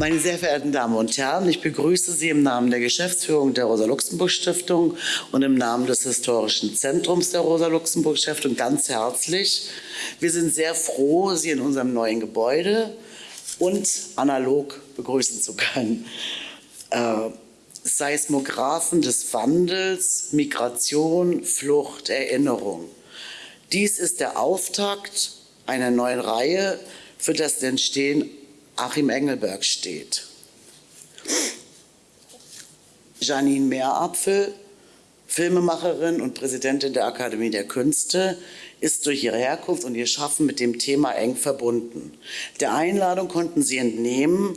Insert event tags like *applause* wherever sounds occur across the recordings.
Meine sehr verehrten Damen und Herren, ich begrüße Sie im Namen der Geschäftsführung der Rosa-Luxemburg-Stiftung und im Namen des Historischen Zentrums der Rosa-Luxemburg-Stiftung ganz herzlich. Wir sind sehr froh, Sie in unserem neuen Gebäude und analog begrüßen zu können. Äh, Seismographen des Wandels, Migration, Flucht, Erinnerung. Dies ist der Auftakt einer neuen Reihe, für das Entstehen Achim Engelberg steht. Janine Meerapfel, Filmemacherin und Präsidentin der Akademie der Künste, ist durch ihre Herkunft und ihr Schaffen mit dem Thema eng verbunden. Der Einladung konnten Sie entnehmen,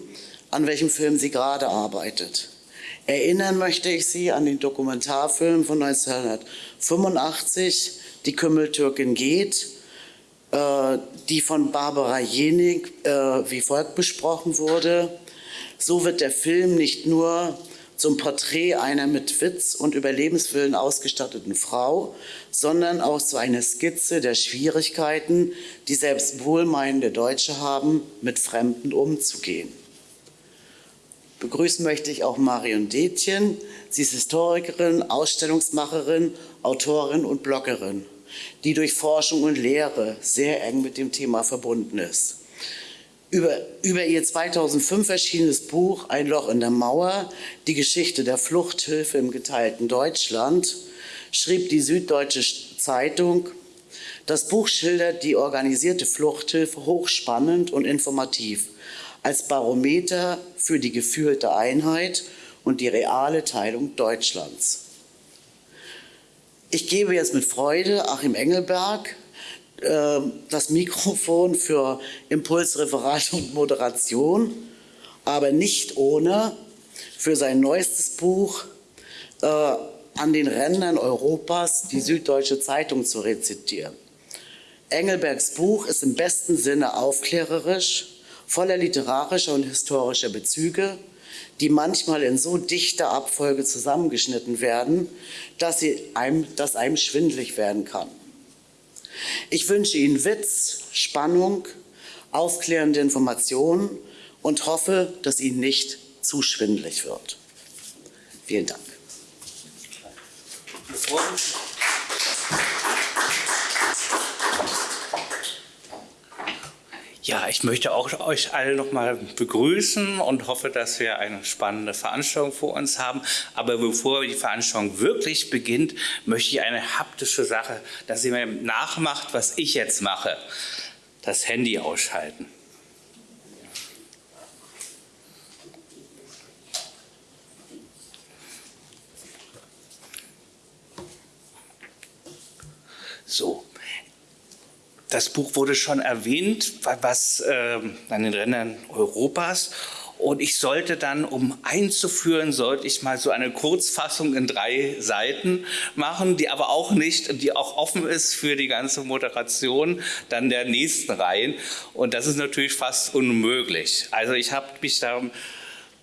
an welchem Film sie gerade arbeitet. Erinnern möchte ich Sie an den Dokumentarfilm von 1985, Die Kümmeltürkin geht, die von Barbara Jenig äh, wie folgt besprochen wurde. So wird der Film nicht nur zum Porträt einer mit Witz und Überlebenswillen ausgestatteten Frau, sondern auch zu einer Skizze der Schwierigkeiten, die selbst wohlmeinende Deutsche haben, mit Fremden umzugehen. Begrüßen möchte ich auch Marion Detjen. Sie ist Historikerin, Ausstellungsmacherin, Autorin und Bloggerin die durch Forschung und Lehre sehr eng mit dem Thema verbunden ist. Über, über ihr 2005 erschienenes Buch Ein Loch in der Mauer, die Geschichte der Fluchthilfe im geteilten Deutschland, schrieb die Süddeutsche Zeitung, das Buch schildert die organisierte Fluchthilfe hochspannend und informativ als Barometer für die gefühlte Einheit und die reale Teilung Deutschlands. Ich gebe jetzt mit Freude Achim Engelberg äh, das Mikrofon für Impulsreferat und Moderation, aber nicht ohne für sein neuestes Buch äh, an den Rändern Europas die Süddeutsche Zeitung zu rezitieren. Engelbergs Buch ist im besten Sinne aufklärerisch, voller literarischer und historischer Bezüge, die manchmal in so dichter Abfolge zusammengeschnitten werden, dass, sie einem, dass einem schwindlig werden kann. Ich wünsche Ihnen Witz, Spannung, aufklärende Informationen und hoffe, dass Ihnen nicht zu schwindlig wird. Vielen Dank. Ja, ich möchte auch euch alle nochmal begrüßen und hoffe, dass wir eine spannende Veranstaltung vor uns haben. Aber bevor die Veranstaltung wirklich beginnt, möchte ich eine haptische Sache, dass ihr mir nachmacht, was ich jetzt mache. Das Handy ausschalten. So, das Buch wurde schon erwähnt, was äh, an den Rändern Europas. Und ich sollte dann, um einzuführen, sollte ich mal so eine Kurzfassung in drei Seiten machen, die aber auch nicht, die auch offen ist für die ganze Moderation dann der nächsten Reihen. Und das ist natürlich fast unmöglich. Also ich habe mich da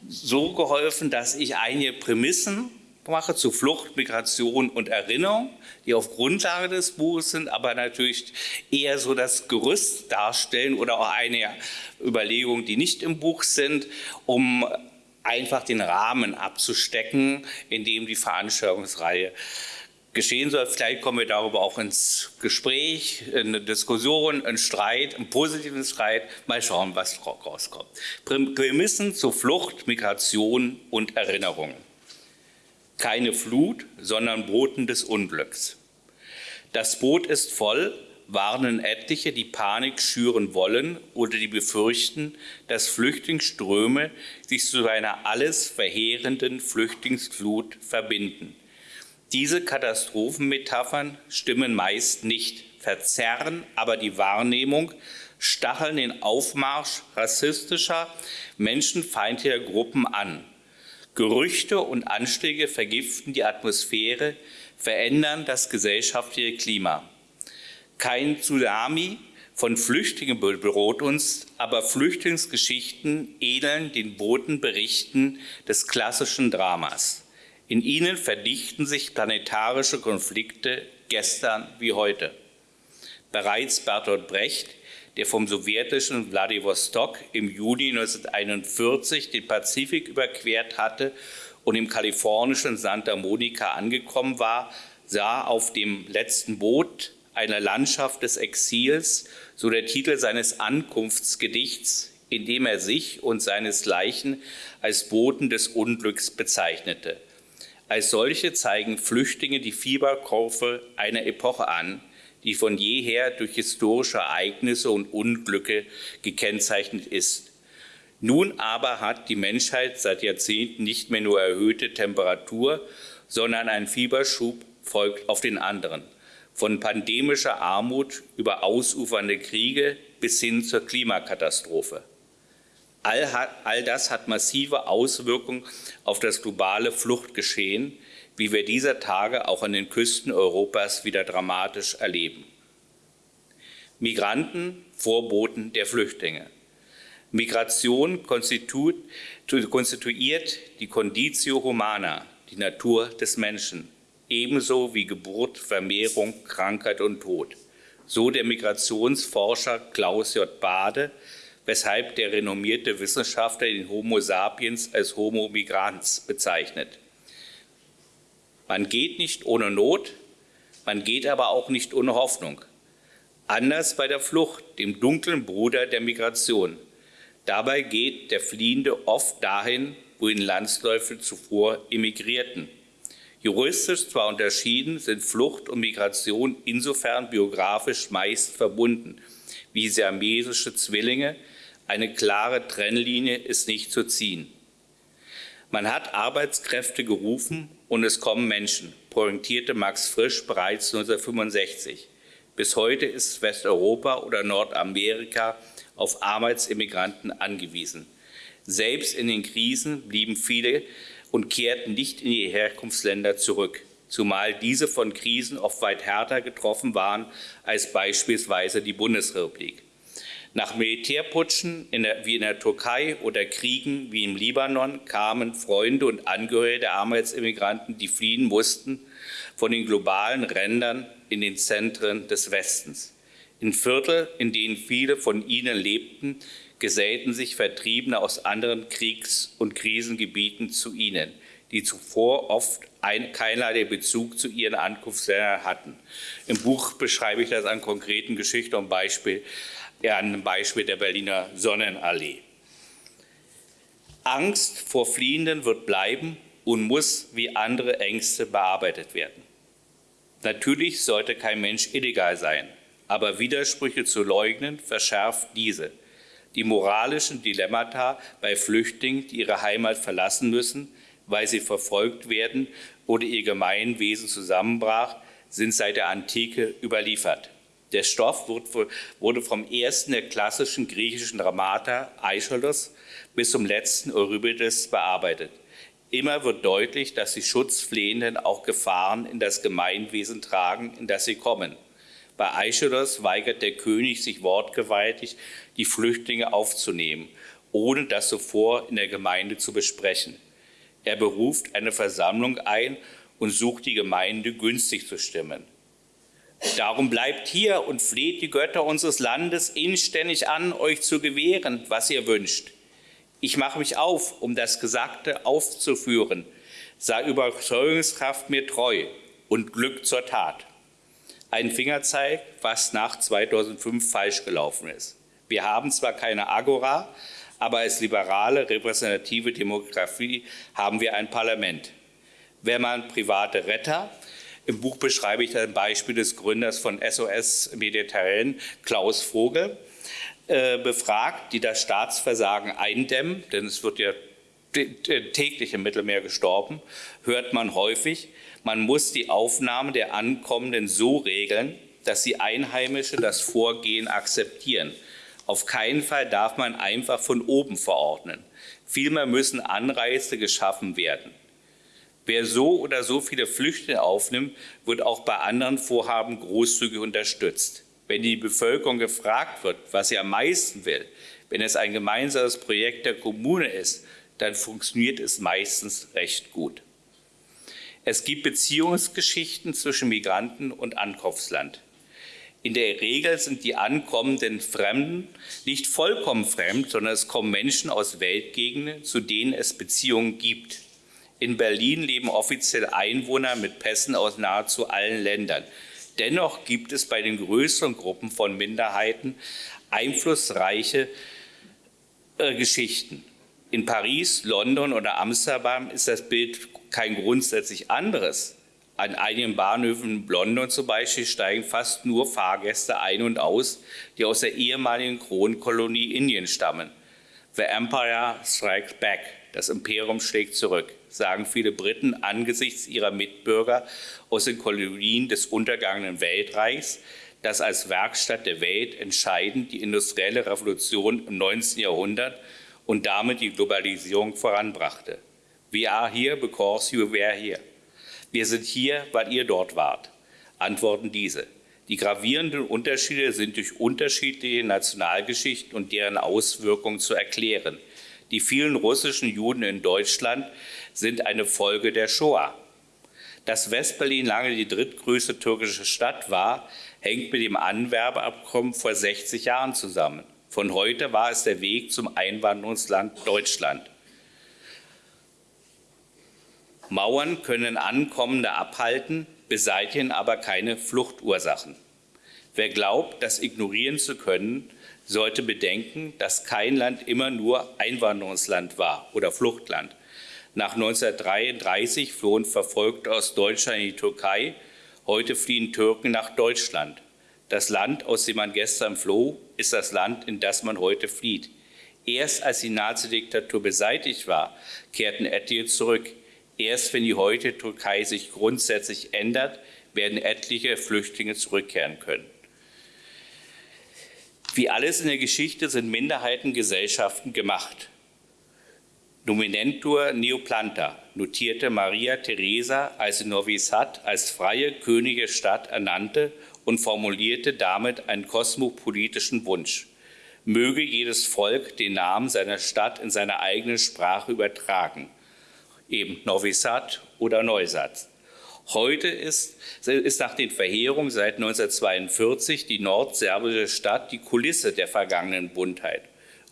so geholfen, dass ich einige Prämissen mache zu Flucht, Migration und Erinnerung, die auf Grundlage des Buches sind, aber natürlich eher so das Gerüst darstellen oder auch eine Überlegung, die nicht im Buch sind, um einfach den Rahmen abzustecken, in dem die Veranstaltungsreihe geschehen soll. Vielleicht kommen wir darüber auch ins Gespräch, in eine Diskussion, einen Streit, einen positiven Streit. Mal schauen, was rauskommt. Prämissen zu Flucht, Migration und Erinnerungen keine Flut, sondern Boten des Unglücks. Das Boot ist voll, warnen etliche, die Panik schüren wollen oder die befürchten, dass Flüchtlingsströme sich zu einer alles verheerenden Flüchtlingsflut verbinden. Diese Katastrophenmetaphern stimmen meist nicht, verzerren aber die Wahrnehmung, stacheln den Aufmarsch rassistischer, menschenfeindlicher Gruppen an. Gerüchte und Anschläge vergiften die Atmosphäre, verändern das gesellschaftliche Klima. Kein Tsunami von Flüchtlingen bedroht uns, aber Flüchtlingsgeschichten ähneln den Botenberichten des klassischen Dramas. In ihnen verdichten sich planetarische Konflikte gestern wie heute. Bereits Bertolt Brecht, der vom sowjetischen Wladiwostok im Juni 1941 den Pazifik überquert hatte und im kalifornischen Santa Monica angekommen war, sah auf dem letzten Boot eine Landschaft des Exils, so der Titel seines Ankunftsgedichts, in dem er sich und seinesgleichen als Boten des Unglücks bezeichnete. Als solche zeigen Flüchtlinge die Fieberkurve einer Epoche an, die von jeher durch historische Ereignisse und Unglücke gekennzeichnet ist. Nun aber hat die Menschheit seit Jahrzehnten nicht mehr nur erhöhte Temperatur, sondern ein Fieberschub folgt auf den anderen. Von pandemischer Armut über ausufernde Kriege bis hin zur Klimakatastrophe. All, all das hat massive Auswirkungen auf das globale Fluchtgeschehen, wie wir dieser Tage auch an den Küsten Europas wieder dramatisch erleben. Migranten, Vorboten der Flüchtlinge. Migration konstituiert die Conditio Humana, die Natur des Menschen, ebenso wie Geburt, Vermehrung, Krankheit und Tod. So der Migrationsforscher Klaus J. Bade, weshalb der renommierte Wissenschaftler den Homo sapiens als Homo migrans bezeichnet. Man geht nicht ohne Not, man geht aber auch nicht ohne Hoffnung. Anders bei der Flucht, dem dunklen Bruder der Migration. Dabei geht der Fliehende oft dahin, wohin Landsläufe zuvor emigrierten. Juristisch zwar unterschieden, sind Flucht und Migration insofern biografisch meist verbunden, wie siamesische Zwillinge. Eine klare Trennlinie ist nicht zu ziehen. Man hat Arbeitskräfte gerufen und es kommen Menschen, pointierte Max Frisch bereits 1965. Bis heute ist Westeuropa oder Nordamerika auf Arbeitsimmigranten angewiesen. Selbst in den Krisen blieben viele und kehrten nicht in ihre Herkunftsländer zurück, zumal diese von Krisen oft weit härter getroffen waren als beispielsweise die Bundesrepublik. Nach Militärputschen in der, wie in der Türkei oder Kriegen wie im Libanon kamen Freunde und Angehörige der Arbeitsimmigranten, die fliehen mussten, von den globalen Rändern in den Zentren des Westens. In Viertel, in denen viele von ihnen lebten, gesellten sich Vertriebene aus anderen Kriegs- und Krisengebieten zu ihnen, die zuvor oft ein, keinerlei Bezug zu ihren Ankunftsländern hatten. Im Buch beschreibe ich das an konkreten Geschichten und Beispiel ja, ein Beispiel der Berliner Sonnenallee. Angst vor Fliehenden wird bleiben und muss wie andere Ängste bearbeitet werden. Natürlich sollte kein Mensch illegal sein, aber Widersprüche zu leugnen verschärft diese. Die moralischen Dilemmata bei Flüchtlingen, die ihre Heimat verlassen müssen, weil sie verfolgt werden oder ihr Gemeinwesen zusammenbrach, sind seit der Antike überliefert. Der Stoff wurde vom ersten der klassischen griechischen Dramata Aeschylus bis zum letzten Euripides bearbeitet. Immer wird deutlich, dass die Schutzflehenden auch Gefahren in das Gemeinwesen tragen, in das sie kommen. Bei Aeschylus weigert der König sich wortgewaltig, die Flüchtlinge aufzunehmen, ohne das zuvor in der Gemeinde zu besprechen. Er beruft eine Versammlung ein und sucht die Gemeinde günstig zu stimmen. Darum bleibt hier und fleht die Götter unseres Landes inständig an, euch zu gewähren, was ihr wünscht. Ich mache mich auf, um das Gesagte aufzuführen. Sei Überzeugungskraft mir treu und Glück zur Tat. Ein Fingerzeig, was nach 2005 falsch gelaufen ist. Wir haben zwar keine Agora, aber als liberale repräsentative Demokratie haben wir ein Parlament. Wenn man private Retter im Buch beschreibe ich ein Beispiel des Gründers von SOS Mediterranean, Klaus Vogel, äh, befragt, die das Staatsversagen eindämmen, denn es wird ja täglich im Mittelmeer gestorben, hört man häufig, man muss die Aufnahme der Ankommenden so regeln, dass die Einheimischen das Vorgehen akzeptieren. Auf keinen Fall darf man einfach von oben verordnen. Vielmehr müssen Anreize geschaffen werden. Wer so oder so viele Flüchtlinge aufnimmt, wird auch bei anderen Vorhaben großzügig unterstützt. Wenn die Bevölkerung gefragt wird, was sie am meisten will, wenn es ein gemeinsames Projekt der Kommune ist, dann funktioniert es meistens recht gut. Es gibt Beziehungsgeschichten zwischen Migranten und Ankunftsland. In der Regel sind die ankommenden Fremden nicht vollkommen fremd, sondern es kommen Menschen aus Weltgegenden, zu denen es Beziehungen gibt. In Berlin leben offiziell Einwohner mit Pässen aus nahezu allen Ländern. Dennoch gibt es bei den größeren Gruppen von Minderheiten einflussreiche äh, Geschichten. In Paris, London oder Amsterdam ist das Bild kein grundsätzlich anderes. An einigen Bahnhöfen in London zum Beispiel steigen fast nur Fahrgäste ein und aus, die aus der ehemaligen Kronkolonie Indien stammen. The Empire strikes back. Das Imperium schlägt zurück, sagen viele Briten angesichts ihrer Mitbürger aus den Kolonien des untergangenen Weltreichs, das als Werkstatt der Welt entscheidend die industrielle Revolution im 19. Jahrhundert und damit die Globalisierung voranbrachte. We are here because you were here. Wir sind hier, weil ihr dort wart, antworten diese. Die gravierenden Unterschiede sind durch unterschiedliche Nationalgeschichten und deren Auswirkungen zu erklären. Die vielen russischen Juden in Deutschland sind eine Folge der Shoah. Dass Westberlin lange die drittgrößte türkische Stadt war, hängt mit dem Anwerbeabkommen vor 60 Jahren zusammen. Von heute war es der Weg zum Einwanderungsland Deutschland. Mauern können Ankommende abhalten, beseitigen aber keine Fluchtursachen. Wer glaubt, das ignorieren zu können, sollte bedenken, dass kein Land immer nur Einwanderungsland war oder Fluchtland. Nach 1933 flohen Verfolgte aus Deutschland in die Türkei, heute fliehen Türken nach Deutschland. Das Land, aus dem man gestern floh, ist das Land, in das man heute flieht. Erst als die Nazidiktatur beseitigt war, kehrten etliche zurück. Erst wenn die heutige Türkei sich grundsätzlich ändert, werden etliche Flüchtlinge zurückkehren können. Wie alles in der Geschichte sind Minderheitengesellschaften gemacht. Nominentur Neoplanta notierte Maria Theresa, als sie Novi Sad als freie könige Stadt ernannte und formulierte damit einen kosmopolitischen Wunsch. Möge jedes Volk den Namen seiner Stadt in seiner eigenen Sprache übertragen eben Novi Sad oder Neusat. Heute ist, ist nach den Verheerungen seit 1942 die nordserbische Stadt die Kulisse der vergangenen Buntheit.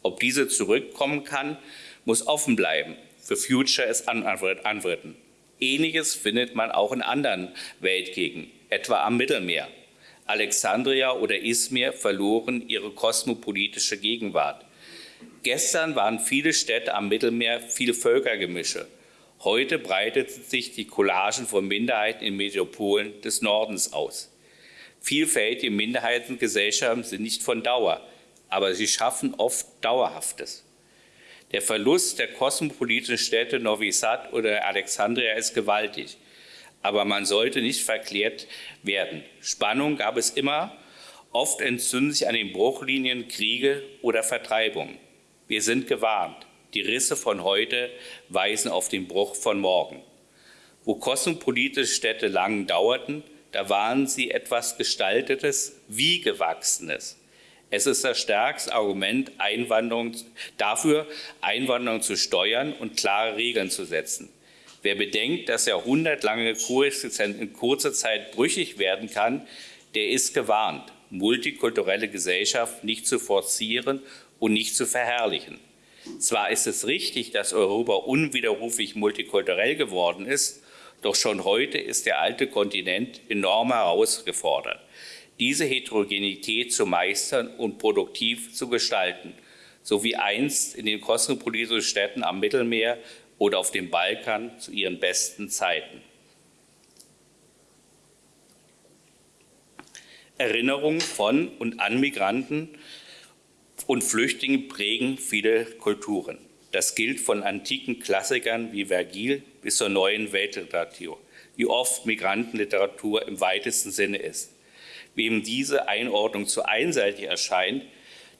Ob diese zurückkommen kann, muss offen bleiben. Für Future ist anwritten. Ähnliches findet man auch in anderen Weltgegenden, etwa am Mittelmeer. Alexandria oder Izmir verloren ihre kosmopolitische Gegenwart. Gestern waren viele Städte am Mittelmeer viele Völkergemische. Heute breitet sich die Collagen von Minderheiten in Metropolen des Nordens aus. Vielfältige Minderheitengesellschaften sind nicht von Dauer, aber sie schaffen oft Dauerhaftes. Der Verlust der kosmopolitischen Städte Novi Sad oder Alexandria ist gewaltig, aber man sollte nicht verklärt werden. Spannung gab es immer, oft entzünden sich an den Bruchlinien Kriege oder Vertreibungen. Wir sind gewarnt. Die Risse von heute weisen auf den Bruch von morgen. Wo kosmopolitische Städte lang dauerten, da waren sie etwas Gestaltetes, wie Gewachsenes. Es ist das stärkste Argument Einwanderung, dafür, Einwanderung zu steuern und klare Regeln zu setzen. Wer bedenkt, dass jahrhundertlange Koexistenz in kurzer Zeit brüchig werden kann, der ist gewarnt, multikulturelle Gesellschaft nicht zu forcieren und nicht zu verherrlichen. Zwar ist es richtig, dass Europa unwiderruflich multikulturell geworden ist, doch schon heute ist der alte Kontinent enorm herausgefordert, diese Heterogenität zu meistern und produktiv zu gestalten, so wie einst in den kosmopolitischen Städten am Mittelmeer oder auf dem Balkan zu ihren besten Zeiten. Erinnerungen von und an Migranten und Flüchtlinge prägen viele Kulturen. Das gilt von antiken Klassikern wie Vergil bis zur neuen Weltliteratur, wie oft Migrantenliteratur im weitesten Sinne ist. Wem diese Einordnung zu einseitig erscheint,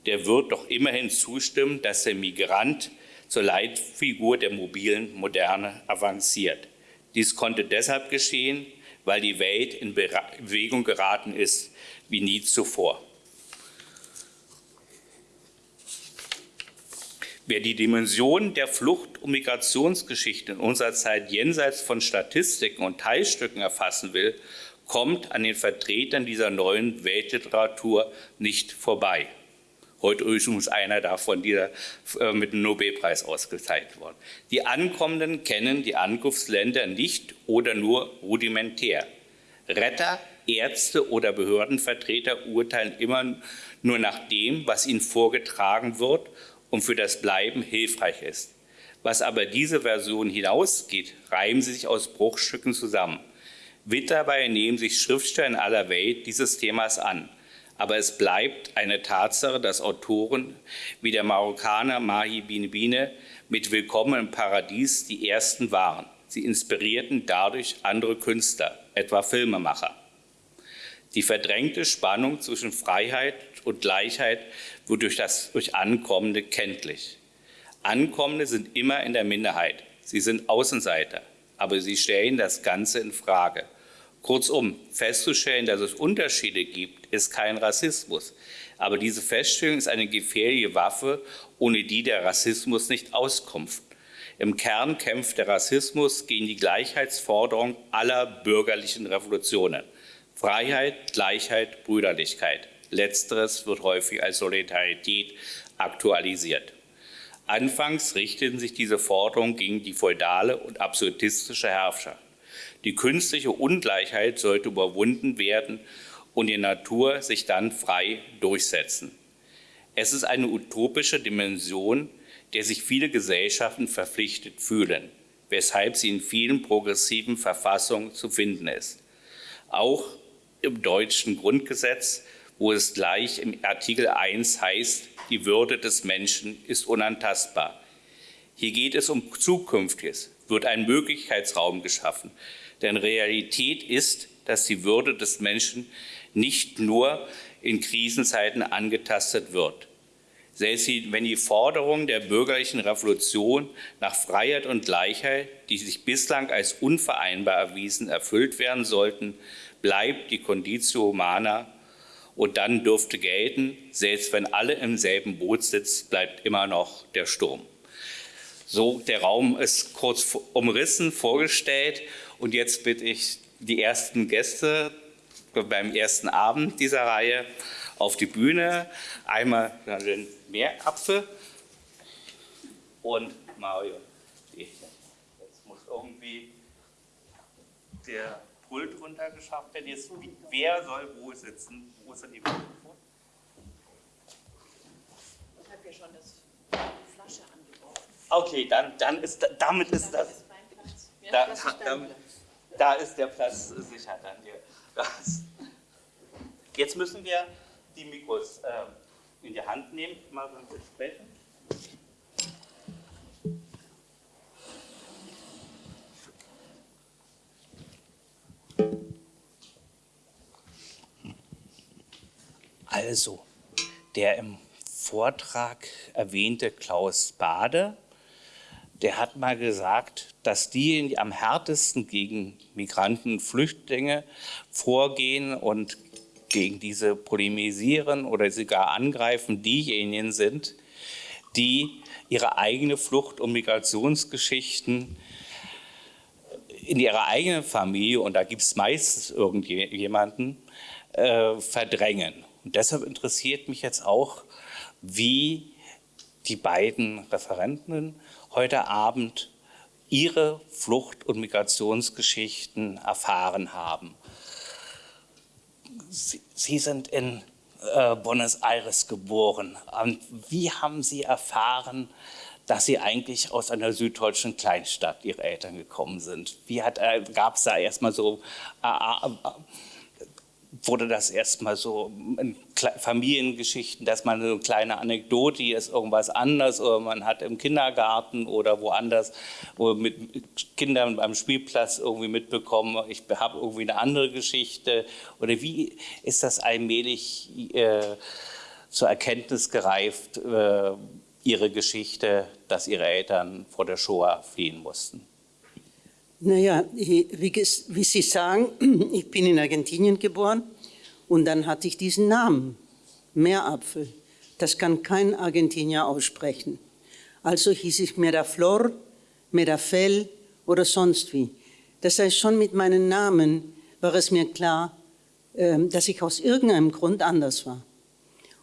der wird doch immerhin zustimmen, dass der Migrant zur Leitfigur der mobilen Moderne avanciert. Dies konnte deshalb geschehen, weil die Welt in Bewegung geraten ist wie nie zuvor. Wer die Dimension der Flucht- und Migrationsgeschichte in unserer Zeit jenseits von Statistiken und Teilstücken erfassen will, kommt an den Vertretern dieser neuen Weltliteratur nicht vorbei. Heute übrigens einer davon, dieser äh, mit dem Nobelpreis ausgezeichnet worden. Die Ankommenden kennen die Ankunftsländer nicht oder nur rudimentär. Retter, Ärzte oder Behördenvertreter urteilen immer nur nach dem, was ihnen vorgetragen wird und für das Bleiben hilfreich ist. Was aber diese Version hinausgeht, reimen sie sich aus Bruchstücken zusammen. Mit dabei nehmen sich Schriftsteller in aller Welt dieses Themas an. Aber es bleibt eine Tatsache, dass Autoren wie der Marokkaner Mahi Binebine mit Willkommen im Paradies die ersten waren. Sie inspirierten dadurch andere Künstler, etwa Filmemacher. Die verdrängte Spannung zwischen Freiheit und Gleichheit wird durch das durch Ankommende kenntlich. Ankommende sind immer in der Minderheit. Sie sind Außenseiter, aber sie stellen das Ganze in Frage. Kurzum, festzustellen, dass es Unterschiede gibt, ist kein Rassismus. Aber diese Feststellung ist eine gefährliche Waffe, ohne die der Rassismus nicht auskommt. Im Kern kämpft der Rassismus gegen die Gleichheitsforderung aller bürgerlichen Revolutionen. Freiheit, Gleichheit, Brüderlichkeit. Letzteres wird häufig als Solidarität aktualisiert. Anfangs richteten sich diese Forderungen gegen die feudale und absolutistische Herrschaft. Die künstliche Ungleichheit sollte überwunden werden und die Natur sich dann frei durchsetzen. Es ist eine utopische Dimension, der sich viele Gesellschaften verpflichtet fühlen, weshalb sie in vielen progressiven Verfassungen zu finden ist. Auch im deutschen Grundgesetz, wo es gleich im Artikel 1 heißt, die Würde des Menschen ist unantastbar. Hier geht es um Zukünftiges, wird ein Möglichkeitsraum geschaffen, denn Realität ist, dass die Würde des Menschen nicht nur in Krisenzeiten angetastet wird. Selbst wenn die Forderungen der bürgerlichen Revolution nach Freiheit und Gleichheit, die sich bislang als unvereinbar erwiesen, erfüllt werden sollten, bleibt die Conditio Humana und dann dürfte gelten, selbst wenn alle im selben Boot sitzen, bleibt immer noch der Sturm. So, der Raum ist kurz umrissen, vorgestellt und jetzt bitte ich die ersten Gäste beim ersten Abend dieser Reihe auf die Bühne. Einmal den Meerapfel und Mario. Jetzt muss irgendwie der Pult runtergeschafft werden. Jetzt, wer soll wo sitzen? Wo ist denn die Mikrofon? Ich habe ja schon das Flasche angeworfen. Okay, dann, dann ist damit ist das. Ist da, da, da, ist der Platz sicher dann hier. Jetzt müssen wir die Mikros äh, in die Hand nehmen, mal so ein Also, der im Vortrag erwähnte Klaus Bade, der hat mal gesagt, dass diejenigen, die am härtesten gegen Migranten und Flüchtlinge vorgehen und gegen diese polemisieren oder sogar angreifen, diejenigen sind, die ihre eigene Flucht- und Migrationsgeschichten in ihrer eigenen Familie, und da gibt es meistens irgendjemanden, äh, verdrängen. Und deshalb interessiert mich jetzt auch, wie die beiden Referenten heute Abend ihre Flucht- und Migrationsgeschichten erfahren haben. Sie, sind in äh, Buenos Aires geboren. Und wie haben Sie erfahren, dass Sie eigentlich aus einer süddeutschen Kleinstadt Ihre Eltern gekommen sind? Wie äh, gab es da erstmal so äh, äh, wurde das erstmal so in Familiengeschichten, dass man so eine kleine Anekdote, hier ist irgendwas anders oder man hat im Kindergarten oder woanders wo mit Kindern beim Spielplatz irgendwie mitbekommen, ich habe irgendwie eine andere Geschichte oder wie ist das allmählich äh, zur Erkenntnis gereift, äh, ihre Geschichte, dass ihre Eltern vor der Shoah fliehen mussten? Naja, wie, wie Sie sagen, *clears throat* ich bin in Argentinien geboren und dann hatte ich diesen Namen, Meerapfel. Das kann kein Argentinier aussprechen. Also hieß ich Miraflor, Mirafel oder sonst wie. Das heißt, schon mit meinem Namen war es mir klar, ähm, dass ich aus irgendeinem Grund anders war.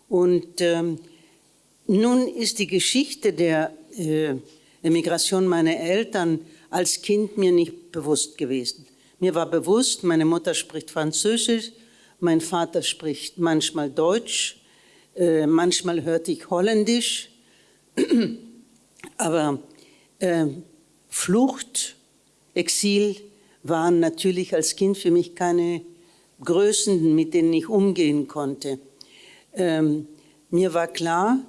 Und ähm, nun ist die Geschichte der äh, Emigration meiner Eltern als Kind mir nicht bewusst gewesen. Mir war bewusst, meine Mutter spricht Französisch, mein Vater spricht manchmal Deutsch, äh, manchmal hörte ich Holländisch, *clears throat* aber äh, Flucht, Exil waren natürlich als Kind für mich keine Größen, mit denen ich umgehen konnte. Ähm, mir war klar,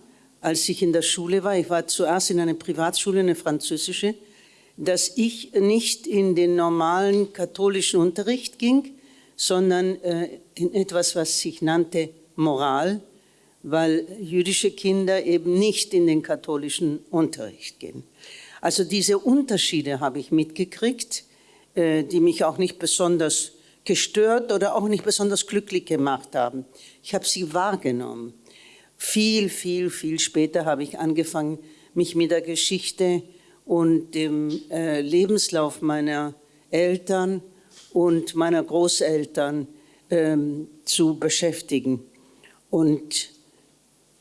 als ich in der Schule war, ich war zuerst in einer Privatschule, eine französische, dass ich nicht in den normalen katholischen Unterricht ging, sondern äh, in etwas, was sich nannte Moral, weil jüdische Kinder eben nicht in den katholischen Unterricht gehen. Also diese Unterschiede habe ich mitgekriegt, äh, die mich auch nicht besonders gestört oder auch nicht besonders glücklich gemacht haben. Ich habe sie wahrgenommen. Viel, viel, viel später habe ich angefangen, mich mit der Geschichte und dem äh, Lebenslauf meiner Eltern und meiner Großeltern ähm, zu beschäftigen. Und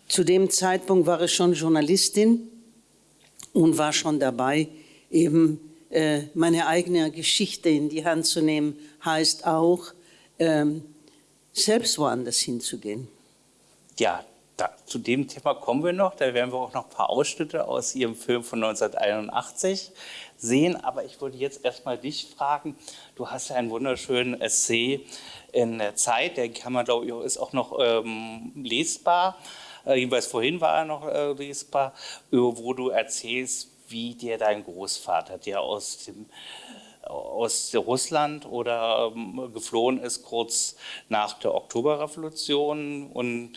zu dem Zeitpunkt war ich schon Journalistin und war schon dabei, eben äh, meine eigene Geschichte in die Hand zu nehmen, heißt auch, ähm, selbst woanders hinzugehen. Ja, da, zu dem Thema kommen wir noch. Da werden wir auch noch ein paar Ausschnitte aus Ihrem Film von 1981 sehen. Aber ich würde jetzt erstmal dich fragen. Du hast ja einen wunderschönen Essay in der Zeit. Der kann man, glaube ich, ist auch noch ähm, lesbar. Äh, jedenfalls vorhin war er noch äh, lesbar, wo du erzählst, wie dir dein Großvater, der aus dem aus Russland oder ähm, geflohen ist kurz nach der Oktoberrevolution und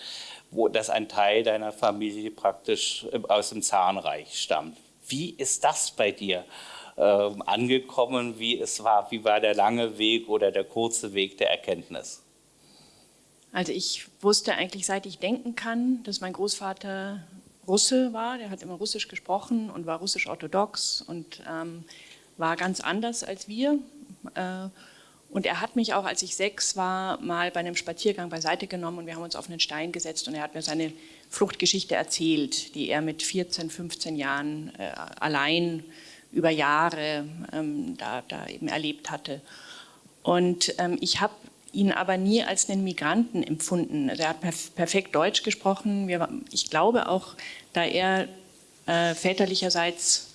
wo das ein Teil deiner Familie praktisch aus dem Zarenreich stammt. Wie ist das bei dir äh, angekommen? Wie es war? Wie war der lange Weg oder der kurze Weg der Erkenntnis? Also ich wusste eigentlich, seit ich denken kann, dass mein Großvater Russe war. Der hat immer Russisch gesprochen und war russisch-orthodox und ähm, war ganz anders als wir. Äh, und er hat mich auch, als ich sechs war, mal bei einem Spaziergang beiseite genommen und wir haben uns auf einen Stein gesetzt und er hat mir seine Fluchtgeschichte erzählt, die er mit 14, 15 Jahren äh, allein über Jahre ähm, da, da, eben erlebt hatte. Und ähm, ich habe ihn aber nie als einen Migranten empfunden. Also er hat perf perfekt Deutsch gesprochen. Wir, ich glaube auch, da er äh, väterlicherseits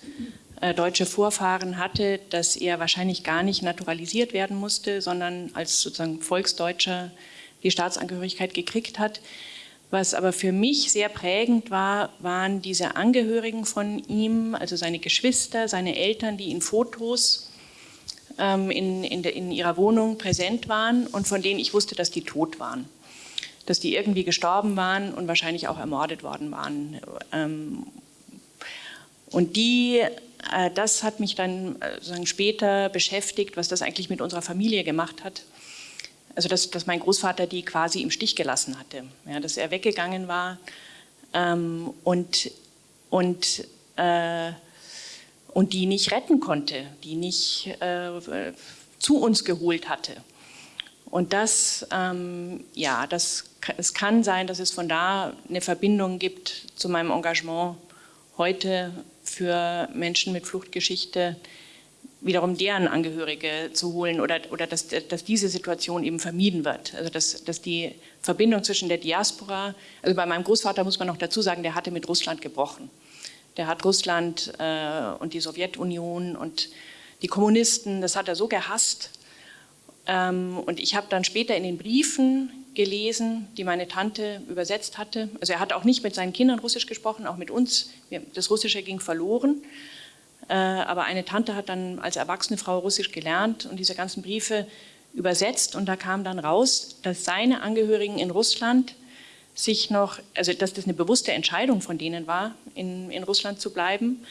deutsche Vorfahren hatte, dass er wahrscheinlich gar nicht naturalisiert werden musste, sondern als sozusagen Volksdeutscher die Staatsangehörigkeit gekriegt hat. Was aber für mich sehr prägend war, waren diese Angehörigen von ihm, also seine Geschwister, seine Eltern, die in Fotos ähm, in, in, de, in ihrer Wohnung präsent waren und von denen ich wusste, dass die tot waren dass die irgendwie gestorben waren und wahrscheinlich auch ermordet worden waren. Ähm, und die äh, das hat mich dann äh, später beschäftigt, was das eigentlich mit unserer Familie gemacht hat. Also dass, dass mein Großvater die quasi im Stich gelassen hatte, ja, dass er weggegangen war ähm, und, und, äh, und die nicht retten konnte, die nicht äh, zu uns geholt hatte. Und das, ähm, ja, das, es kann sein, dass es von da eine Verbindung gibt zu meinem Engagement heute für Menschen mit Fluchtgeschichte wiederum deren Angehörige zu holen oder, oder dass, dass diese Situation eben vermieden wird. Also dass, dass die Verbindung zwischen der Diaspora, also bei meinem Großvater muss man noch dazu sagen, der hatte mit Russland gebrochen. Der hat Russland äh, und die Sowjetunion und die Kommunisten, das hat er so gehasst. Ähm, und ich habe dann später in den Briefen gelesen, die meine Tante übersetzt hatte. Also er hat auch nicht mit seinen Kindern Russisch gesprochen, auch mit uns. Das Russische ging verloren. Äh, aber eine Tante hat dann als erwachsene Frau Russisch gelernt und diese ganzen Briefe übersetzt. Und da kam dann raus, dass seine Angehörigen in Russland sich noch, also dass das eine bewusste Entscheidung von denen war, in, in Russland zu bleiben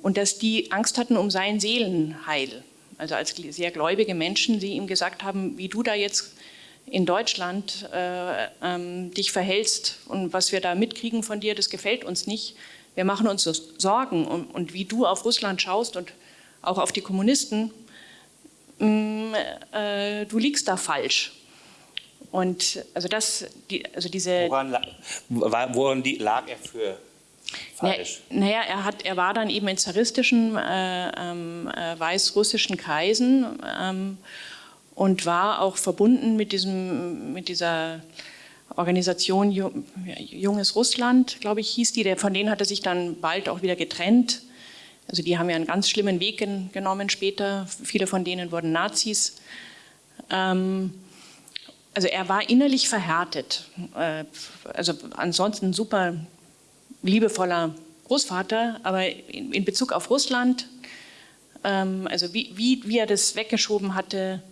und dass die Angst hatten um sein Seelenheil. Also als sehr gläubige Menschen, die ihm gesagt haben, wie du da jetzt in Deutschland äh, ähm, dich verhältst und was wir da mitkriegen von dir, das gefällt uns nicht. Wir machen uns so Sorgen und, und wie du auf Russland schaust und auch auf die Kommunisten, mm, äh, du liegst da falsch. Und also das, die, also diese. Woran, lag, woran lag er für falsch? Naja, er, hat, er war dann eben in zaristischen äh, ähm, äh, weißrussischen Kreisen ähm, und war auch verbunden mit, diesem, mit dieser Organisation Junges Russland, glaube ich, hieß die. Von denen hat er sich dann bald auch wieder getrennt. Also die haben ja einen ganz schlimmen Weg gen genommen später. Viele von denen wurden Nazis. Ähm, also er war innerlich verhärtet. Äh, also ansonsten ein super liebevoller Großvater, aber in, in Bezug auf Russland, ähm, also wie, wie, wie er das weggeschoben hatte,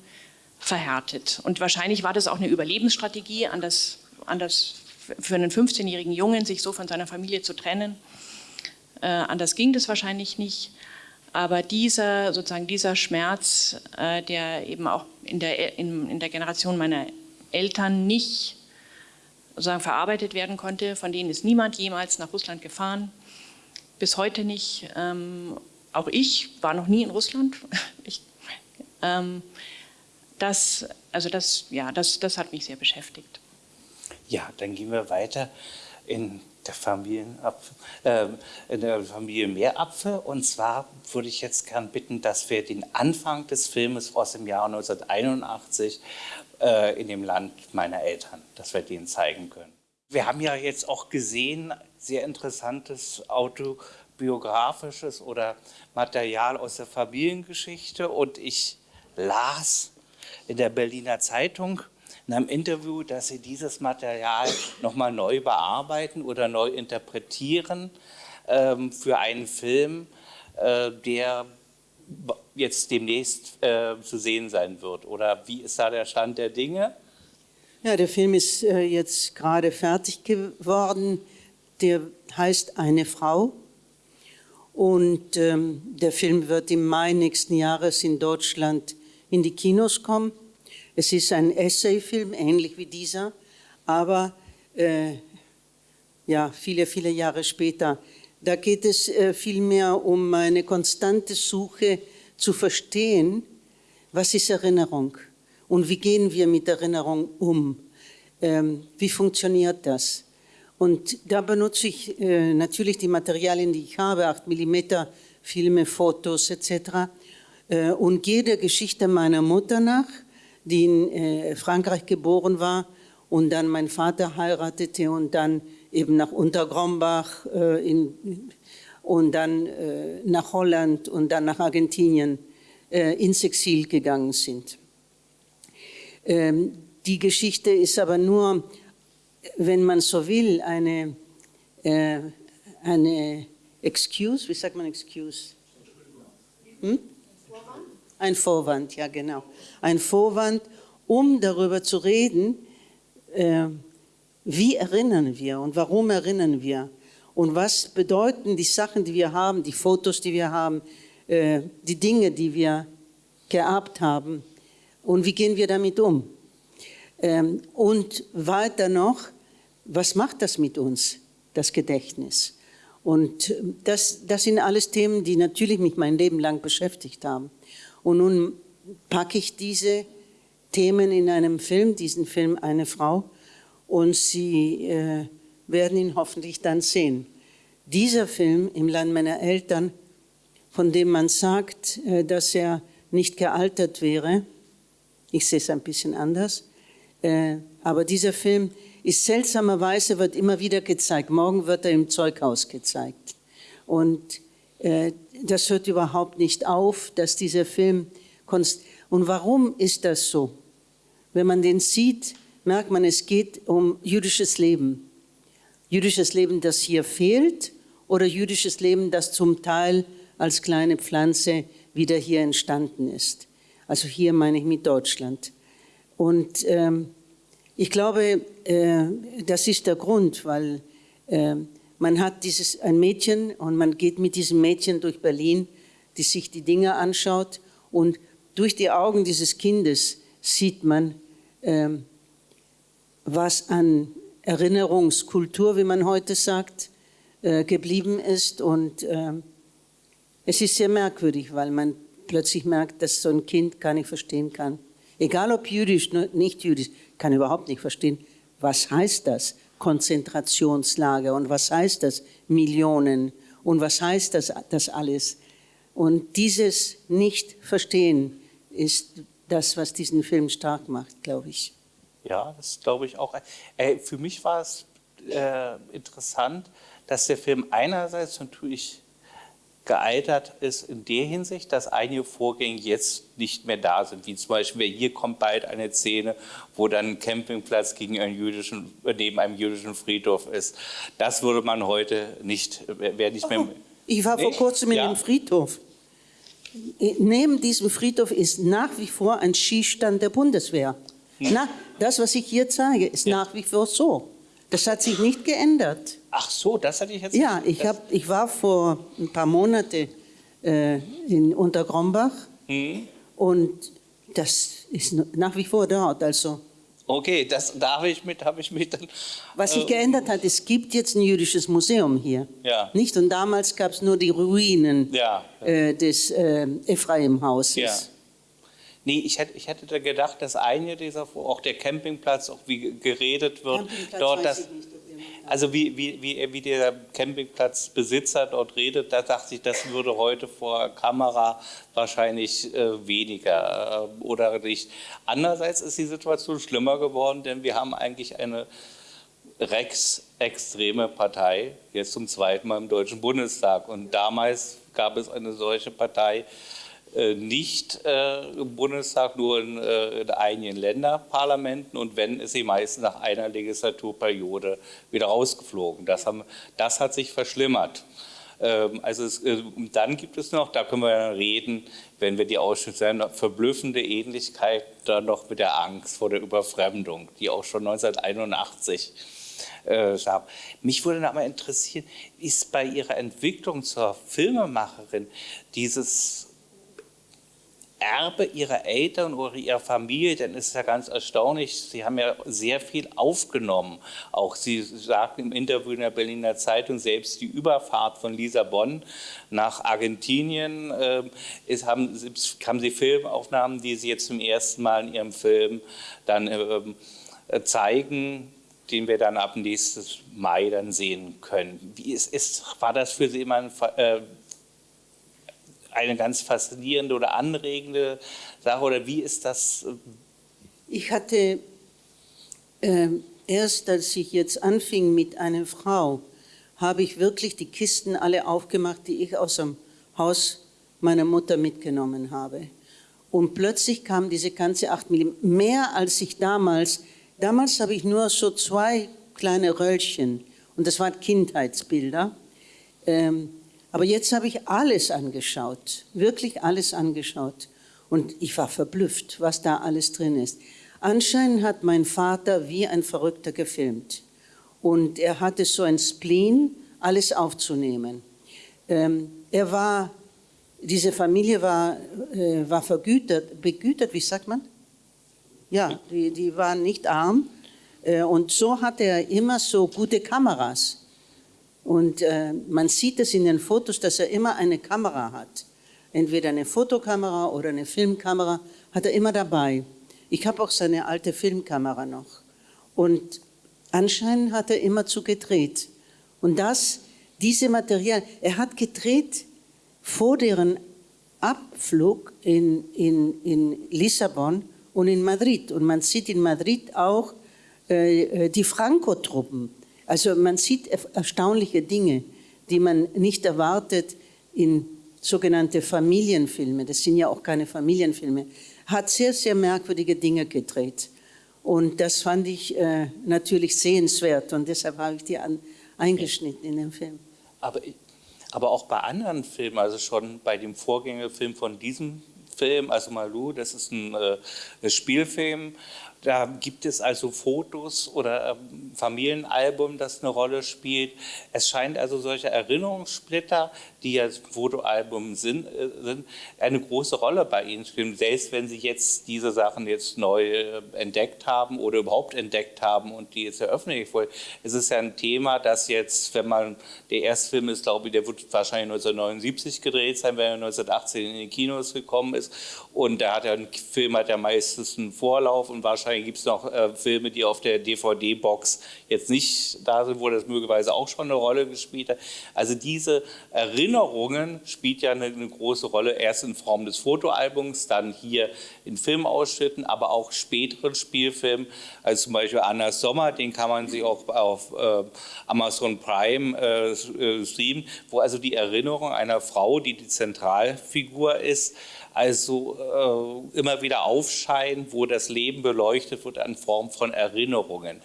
verhärtet. Und wahrscheinlich war das auch eine Überlebensstrategie, an das, an das für einen 15-jährigen Jungen sich so von seiner Familie zu trennen. Äh, anders ging das wahrscheinlich nicht. Aber dieser, sozusagen dieser Schmerz, äh, der eben auch in der, in, in der Generation meiner Eltern nicht sozusagen verarbeitet werden konnte, von denen ist niemand jemals nach Russland gefahren, bis heute nicht. Ähm, auch ich war noch nie in Russland. *laughs* Ich, ähm, das, also das, ja, das, das hat mich sehr beschäftigt. Ja, dann gehen wir weiter in der, Familienapfel, äh, in der Familie Meerapfel. Und zwar würde ich jetzt gern bitten, dass wir den Anfang des Filmes aus dem Jahr 1981 äh, in dem Land meiner Eltern, dass wir den zeigen können. Wir haben ja jetzt auch gesehen, sehr interessantes autobiografisches oder Material aus der Familiengeschichte und ich las in der Berliner Zeitung in einem Interview, dass Sie dieses Material nochmal neu bearbeiten oder neu interpretieren ähm, für einen Film, äh, der jetzt demnächst äh, zu sehen sein wird? Oder wie ist da der Stand der Dinge? Ja, der Film ist äh, jetzt gerade fertig geworden. Der heißt Eine Frau. Und ähm, der Film wird im Mai nächsten Jahres in Deutschland in die Kinos kommen. Es ist ein Essayfilm, ähnlich wie dieser, aber äh, ja, viele, viele Jahre später. Da geht es äh, vielmehr um eine konstante Suche zu verstehen, was ist Erinnerung und wie gehen wir mit Erinnerung um, ähm, wie funktioniert das. Und da benutze ich äh, natürlich die Materialien, die ich habe, 8 mm Filme, Fotos etc. Äh, und gehe der Geschichte meiner Mutter nach, die in äh, Frankreich geboren war und dann mein Vater heiratete und dann eben nach Untergrombach äh, in, und dann nach Holland und dann nach Argentinien ins Exil gegangen sind. Ähm, die Geschichte ist aber nur, wenn man so will, eine, eine Excuse, wie sagt man Excuse? Hm? Ein Vorwand, ja genau. Ein Vorwand, um darüber zu reden, äh, wie erinnern wir und warum erinnern wir? Und was bedeuten die Sachen, die wir haben, die Fotos, die wir haben, äh, die Dinge, die wir geerbt haben? Und wie gehen wir damit um? Ähm, und weiter noch, was macht das mit uns, das Gedächtnis? Und das, das sind alles Themen, die natürlich mich mein Leben lang beschäftigt haben. Und nun packe ich diese Themen in einem Film, diesen Film Eine Frau, und Sie äh, werden ihn hoffentlich dann sehen. Dieser Film im Land meiner Eltern, von dem man sagt, äh, dass er nicht gealtert wäre, ich sehe es ein bisschen anders, äh, aber dieser Film ist seltsamerweise, wird immer wieder gezeigt. Morgen wird er im Zeughaus gezeigt. Und das hört überhaupt nicht auf, dass dieser Film... Und warum ist das so? Wenn man den sieht, merkt man, es geht um jüdisches Leben. Jüdisches Leben, das hier fehlt oder jüdisches Leben, das zum Teil als kleine Pflanze wieder hier entstanden ist. Also hier meine ich mit Deutschland. Und ähm, ich glaube, äh, das ist der Grund, weil äh, man hat dieses, ein Mädchen und man geht mit diesem Mädchen durch Berlin, die sich die Dinge anschaut und durch die Augen dieses Kindes sieht man, äh, was an Erinnerungskultur, wie man heute sagt, äh, geblieben ist. Und äh, es ist sehr merkwürdig, weil man plötzlich merkt, dass so ein Kind gar nicht verstehen kann. Egal ob jüdisch, nicht jüdisch, kann überhaupt nicht verstehen, was heißt das Konzentrationslager und was heißt das Millionen und was heißt das, das alles. Und dieses Nicht-Verstehen ist das, was diesen Film stark macht, glaube ich. Ja, das glaube ich auch. Äh, für mich war es äh, interessant, dass der Film einerseits natürlich gealtert ist in der Hinsicht, dass einige Vorgänge jetzt nicht mehr da sind, wie zum Beispiel hier kommt bald eine Szene, wo dann ein Campingplatz gegen einen jüdischen, neben einem jüdischen Friedhof ist. Das würde man heute nicht, wäre nicht mehr. Ich war vor kurzem in ja. dem Friedhof. Neben diesem Friedhof ist nach wie vor ein Skistand der Bundeswehr. Hm. Na, das, was ich hier zeige, ist ja. nach wie vor so. Das hat sich nicht geändert. Ach so, das hatte ich jetzt. Ja, ich, hab, ich war vor ein paar Monaten äh, in Untergrombach hm. und das ist nach wie vor dort. Also. Okay, das, da habe ich, mit, hab ich mich dann. Was sich äh, geändert hat, es gibt jetzt ein jüdisches Museum hier. Ja. Nicht? Und damals gab es nur die Ruinen ja. äh, des äh, Ephraim-Hauses. Ja. Nee, ich hätte, ich hätte da gedacht, dass einige dieser, auch der Campingplatz, auch wie geredet wird, dort das. Also wie, wie, wie, wie der Campingplatzbesitzer dort redet, da dachte ich, das würde heute vor Kamera wahrscheinlich äh, weniger äh, oder nicht. Andererseits ist die Situation schlimmer geworden, denn wir haben eigentlich eine rechtsextreme Partei, jetzt zum zweiten Mal im Deutschen Bundestag. Und damals gab es eine solche Partei, nicht äh, im Bundestag, nur in, äh, in, einigen Länderparlamenten und wenn, ist sie meistens nach einer Legislaturperiode wieder rausgeflogen. Das, haben, das hat sich verschlimmert. Ähm, also es, dann gibt es noch, da können wir ja reden, wenn wir die Ausschnitte sehen, verblüffende Ähnlichkeit dann noch mit der Angst vor der Überfremdung, die auch schon 1981 äh. Mich würde aber interessieren, ist bei Ihrer Entwicklung zur Filmemacherin dieses Erbe ihrer Eltern oder ihrer Familie, denn es ist ja ganz erstaunlich, sie haben ja sehr viel aufgenommen. Auch sie sagten im Interview in der Berliner Zeitung, selbst die Überfahrt von Lissabon nach Argentinien, äh, ist, haben, haben sie Filmaufnahmen, die sie jetzt zum ersten Mal in ihrem Film dann äh, zeigen, den wir dann ab nächstes Mai dann sehen können. Wie ist, ist, war das für Sie immer ein äh, eine ganz faszinierende oder anregende Sache oder wie ist das? Ich hatte äh, erst, als ich jetzt anfing mit einer Frau, habe ich wirklich die Kisten alle aufgemacht, die ich aus dem Haus meiner Mutter mitgenommen habe. Und plötzlich kam diese ganze 8 mm, mehr als ich damals, damals habe ich nur so zwei kleine Röllchen und das waren Kindheitsbilder. Ähm, aber jetzt habe ich alles angeschaut, wirklich alles angeschaut. Und ich war verblüfft, was da alles drin ist. Anscheinend hat mein Vater wie ein Verrückter gefilmt. Und er hatte so ein Spleen, alles aufzunehmen. Ähm, er war, diese Familie war, äh, war vergütert, begütert, wie sagt man? Ja, die, die waren nicht arm. Äh, und so hatte er immer so gute Kameras. Und äh, man sieht es in den Fotos, dass er immer eine Kamera hat. Entweder eine Fotokamera oder eine Filmkamera hat er immer dabei. Ich habe auch seine alte Filmkamera noch. Und anscheinend hat er immer zu gedreht. Und das, diese Material, er hat gedreht vor deren Abflug in, in, in Lissabon und in Madrid. Und man sieht in Madrid auch äh, äh die Franco-Truppen also man sieht erstaunliche Dinge, die man nicht erwartet in sogenannte Familienfilme. Das sind ja auch keine Familienfilme. Hat sehr, sehr merkwürdige Dinge gedreht. Und das fand ich äh, natürlich sehenswert und deshalb habe ich die an, eingeschnitten in den Film. Aber, aber auch bei anderen Filmen, also schon bei dem Vorgängerfilm von diesem Film, also Malou, das ist ein, äh, ein Spielfilm, da gibt es also Fotos oder ähm, Familienalbum, das eine Rolle spielt. Es scheint also solche Erinnerungssplitter, die ja Fotoalbum sind, äh, sind, eine große Rolle bei Ihnen spielen, selbst wenn Sie jetzt diese Sachen jetzt neu äh, entdeckt haben oder überhaupt entdeckt haben und die jetzt eröffnen wollen. Es ist ja ein Thema, das jetzt, wenn man, der erste Film ist, glaube ich, der wird wahrscheinlich 1979 gedreht sein, wenn er 1918 in die Kinos gekommen ist und da hat er ein Film hat ja meistens einen Vorlauf und wahrscheinlich gibt es noch äh, Filme, die auf der DVD-Box jetzt nicht da sind, wo das möglicherweise auch schon eine Rolle gespielt hat. Also diese Erinnerungen spielt ja eine, eine große Rolle, erst in Form des Fotoalbums, dann hier in Filmausschnitten, aber auch späteren Spielfilmen, also zum Beispiel Anna Sommer, den kann man sich auch auf äh, Amazon Prime äh, äh streamen, wo also die Erinnerung einer Frau, die die Zentralfigur ist, also äh, immer wieder aufscheinen, wo das Leben beleuchtet wird in Form von Erinnerungen.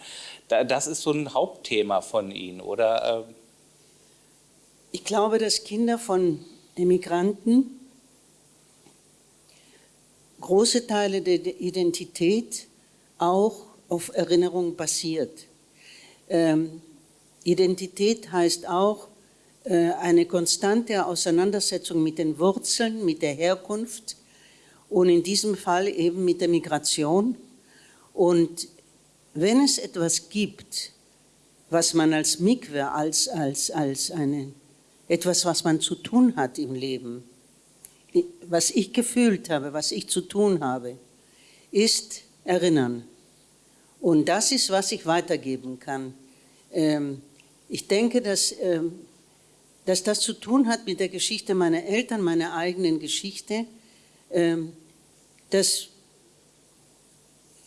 Da, das ist so ein Hauptthema von Ihnen, oder? Ich glaube, dass Kinder von Emigranten große Teile der Identität auch auf Erinnerung basiert. Ähm, Identität heißt auch äh, eine konstante Auseinandersetzung mit den Wurzeln, mit der Herkunft und in diesem Fall eben mit der Migration. Und wenn es etwas gibt, was man als Mikwe, als, als, als eine, etwas, was man zu tun hat im Leben, was ich gefühlt habe, was ich zu tun habe, ist erinnern. Und das ist, was ich weitergeben kann. Ähm, ich denke, dass ähm, dass das zu tun hat mit der Geschichte meiner Eltern, meiner eigenen Geschichte, ähm, dass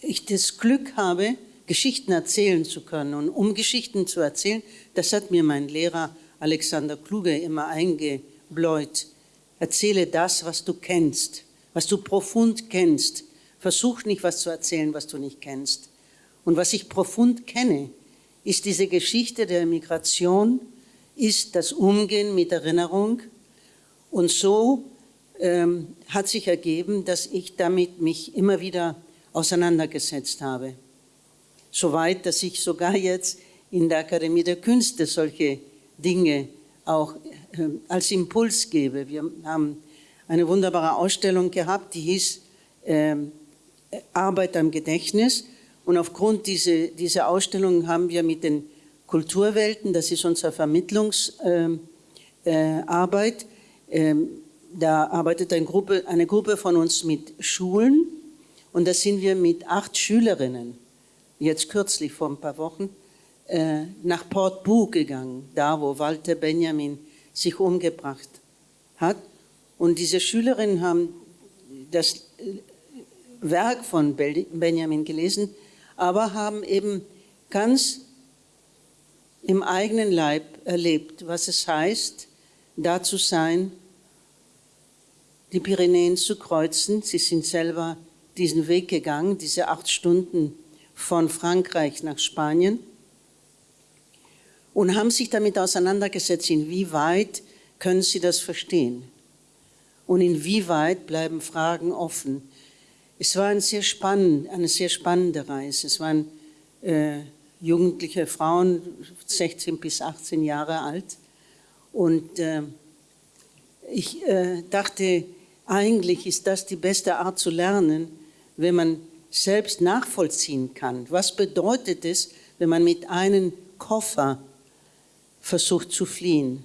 ich das Glück habe, Geschichten erzählen zu können. Und um Geschichten zu erzählen, das hat mir mein Lehrer Alexander Kluge immer eingebläut. Erzähle das, was du kennst, was du profund kennst. Versuch nicht, was zu erzählen, was du nicht kennst. Und was ich profund kenne, ist diese Geschichte der Migration, ist das Umgehen mit Erinnerung. Und so ähm, hat sich ergeben, dass ich damit mich immer wieder auseinandergesetzt habe. Soweit, dass ich sogar jetzt in der Akademie der Künste solche Dinge auch äh, als Impuls gebe. Wir haben eine wunderbare Ausstellung gehabt, die hieß äh, Arbeit am Gedächtnis. Und aufgrund dieser, dieser Ausstellung haben wir mit den Kulturwelten, das ist unsere Vermittlungsarbeit. Ähm, äh, da arbeitet eine Gruppe, eine Gruppe von uns mit Schulen und da sind wir mit acht Schülerinnen, jetzt kürzlich vor ein paar Wochen, äh, nach Port Bou gegangen, da wo Walter Benjamin sich umgebracht hat. Und diese Schülerinnen haben das äh, Werk von Benjamin gelesen, aber haben eben ganz im eigenen Leib erlebt, was es heißt, da zu sein, die Pyrenäen zu kreuzen. Sie sind selber diesen Weg gegangen, diese acht Stunden von Frankreich nach Spanien und haben sich damit auseinandergesetzt, inwieweit können sie das verstehen und inwieweit bleiben Fragen offen. Es war ein sehr spannend, eine sehr spannende Reise. Es waren äh, jugendliche Frauen, 16 bis 18 Jahre alt. Und äh, ich äh, dachte, eigentlich ist das die beste Art zu lernen, wenn man selbst nachvollziehen kann. Was bedeutet es, wenn man mit einem Koffer versucht zu fliehen?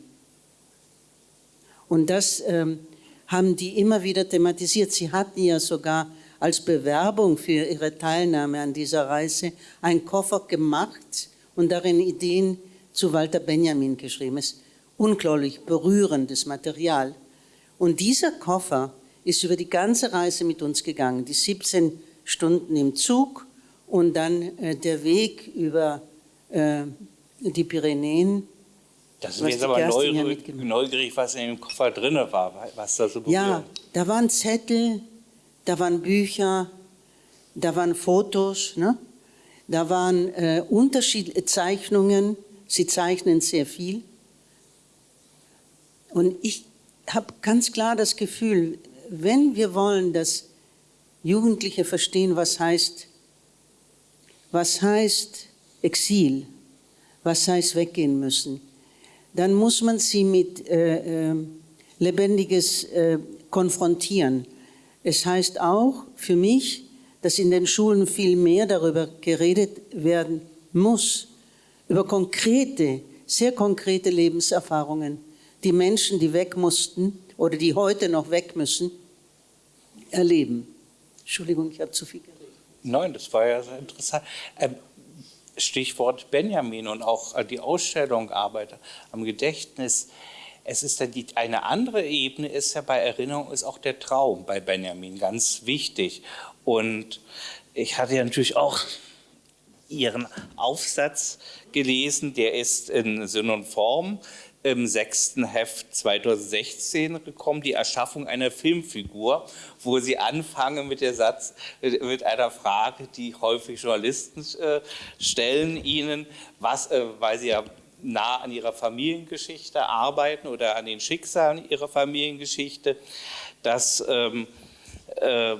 Und das ähm, haben die immer wieder thematisiert. Sie hatten ja sogar als Bewerbung für ihre Teilnahme an dieser Reise einen Koffer gemacht und darin Ideen zu Walter Benjamin geschrieben. Es ist unglaublich berührendes Material. Und dieser Koffer ist über die ganze Reise mit uns gegangen, die 17 Stunden im Zug und dann äh, der Weg über äh, die Pyrenäen. Das ist jetzt aber neugierig, neugierig, was in dem Koffer drin war, was da so berührt. Ja, da waren Zettel, da waren Bücher, da waren Fotos, ne? da waren äh, unterschiedliche Zeichnungen. Sie zeichnen sehr viel. Und ich habe ganz klar das Gefühl, wenn wir wollen, dass Jugendliche verstehen, was heißt, was heißt Exil, was heißt weggehen müssen, dann muss man sie mit äh, äh, Lebendiges äh, konfrontieren. Es heißt auch für mich, dass in den Schulen viel mehr darüber geredet werden muss, über konkrete, sehr konkrete Lebenserfahrungen, die Menschen, die weg mussten oder die heute noch weg müssen, erleben. Entschuldigung, ich habe zu viel geredet. Nein, das war ja sehr interessant. Ähm, Stichwort Benjamin und auch die Ausstellung Arbeiter am Gedächtnis. Es ist dann die, eine andere Ebene, ist ja bei Erinnerung, ist auch der Traum bei Benjamin ganz wichtig. Und ich hatte ja natürlich auch Ihren Aufsatz gelesen, der ist in Sinn und Form im sechsten Heft 2016 gekommen, die Erschaffung einer Filmfigur, wo Sie anfangen mit der Satz, mit einer Frage, die häufig Journalisten äh, stellen Ihnen, was, äh, weil Sie ja nah an Ihrer Familiengeschichte arbeiten oder an den Schicksalen Ihrer Familiengeschichte, dass ähm, äh,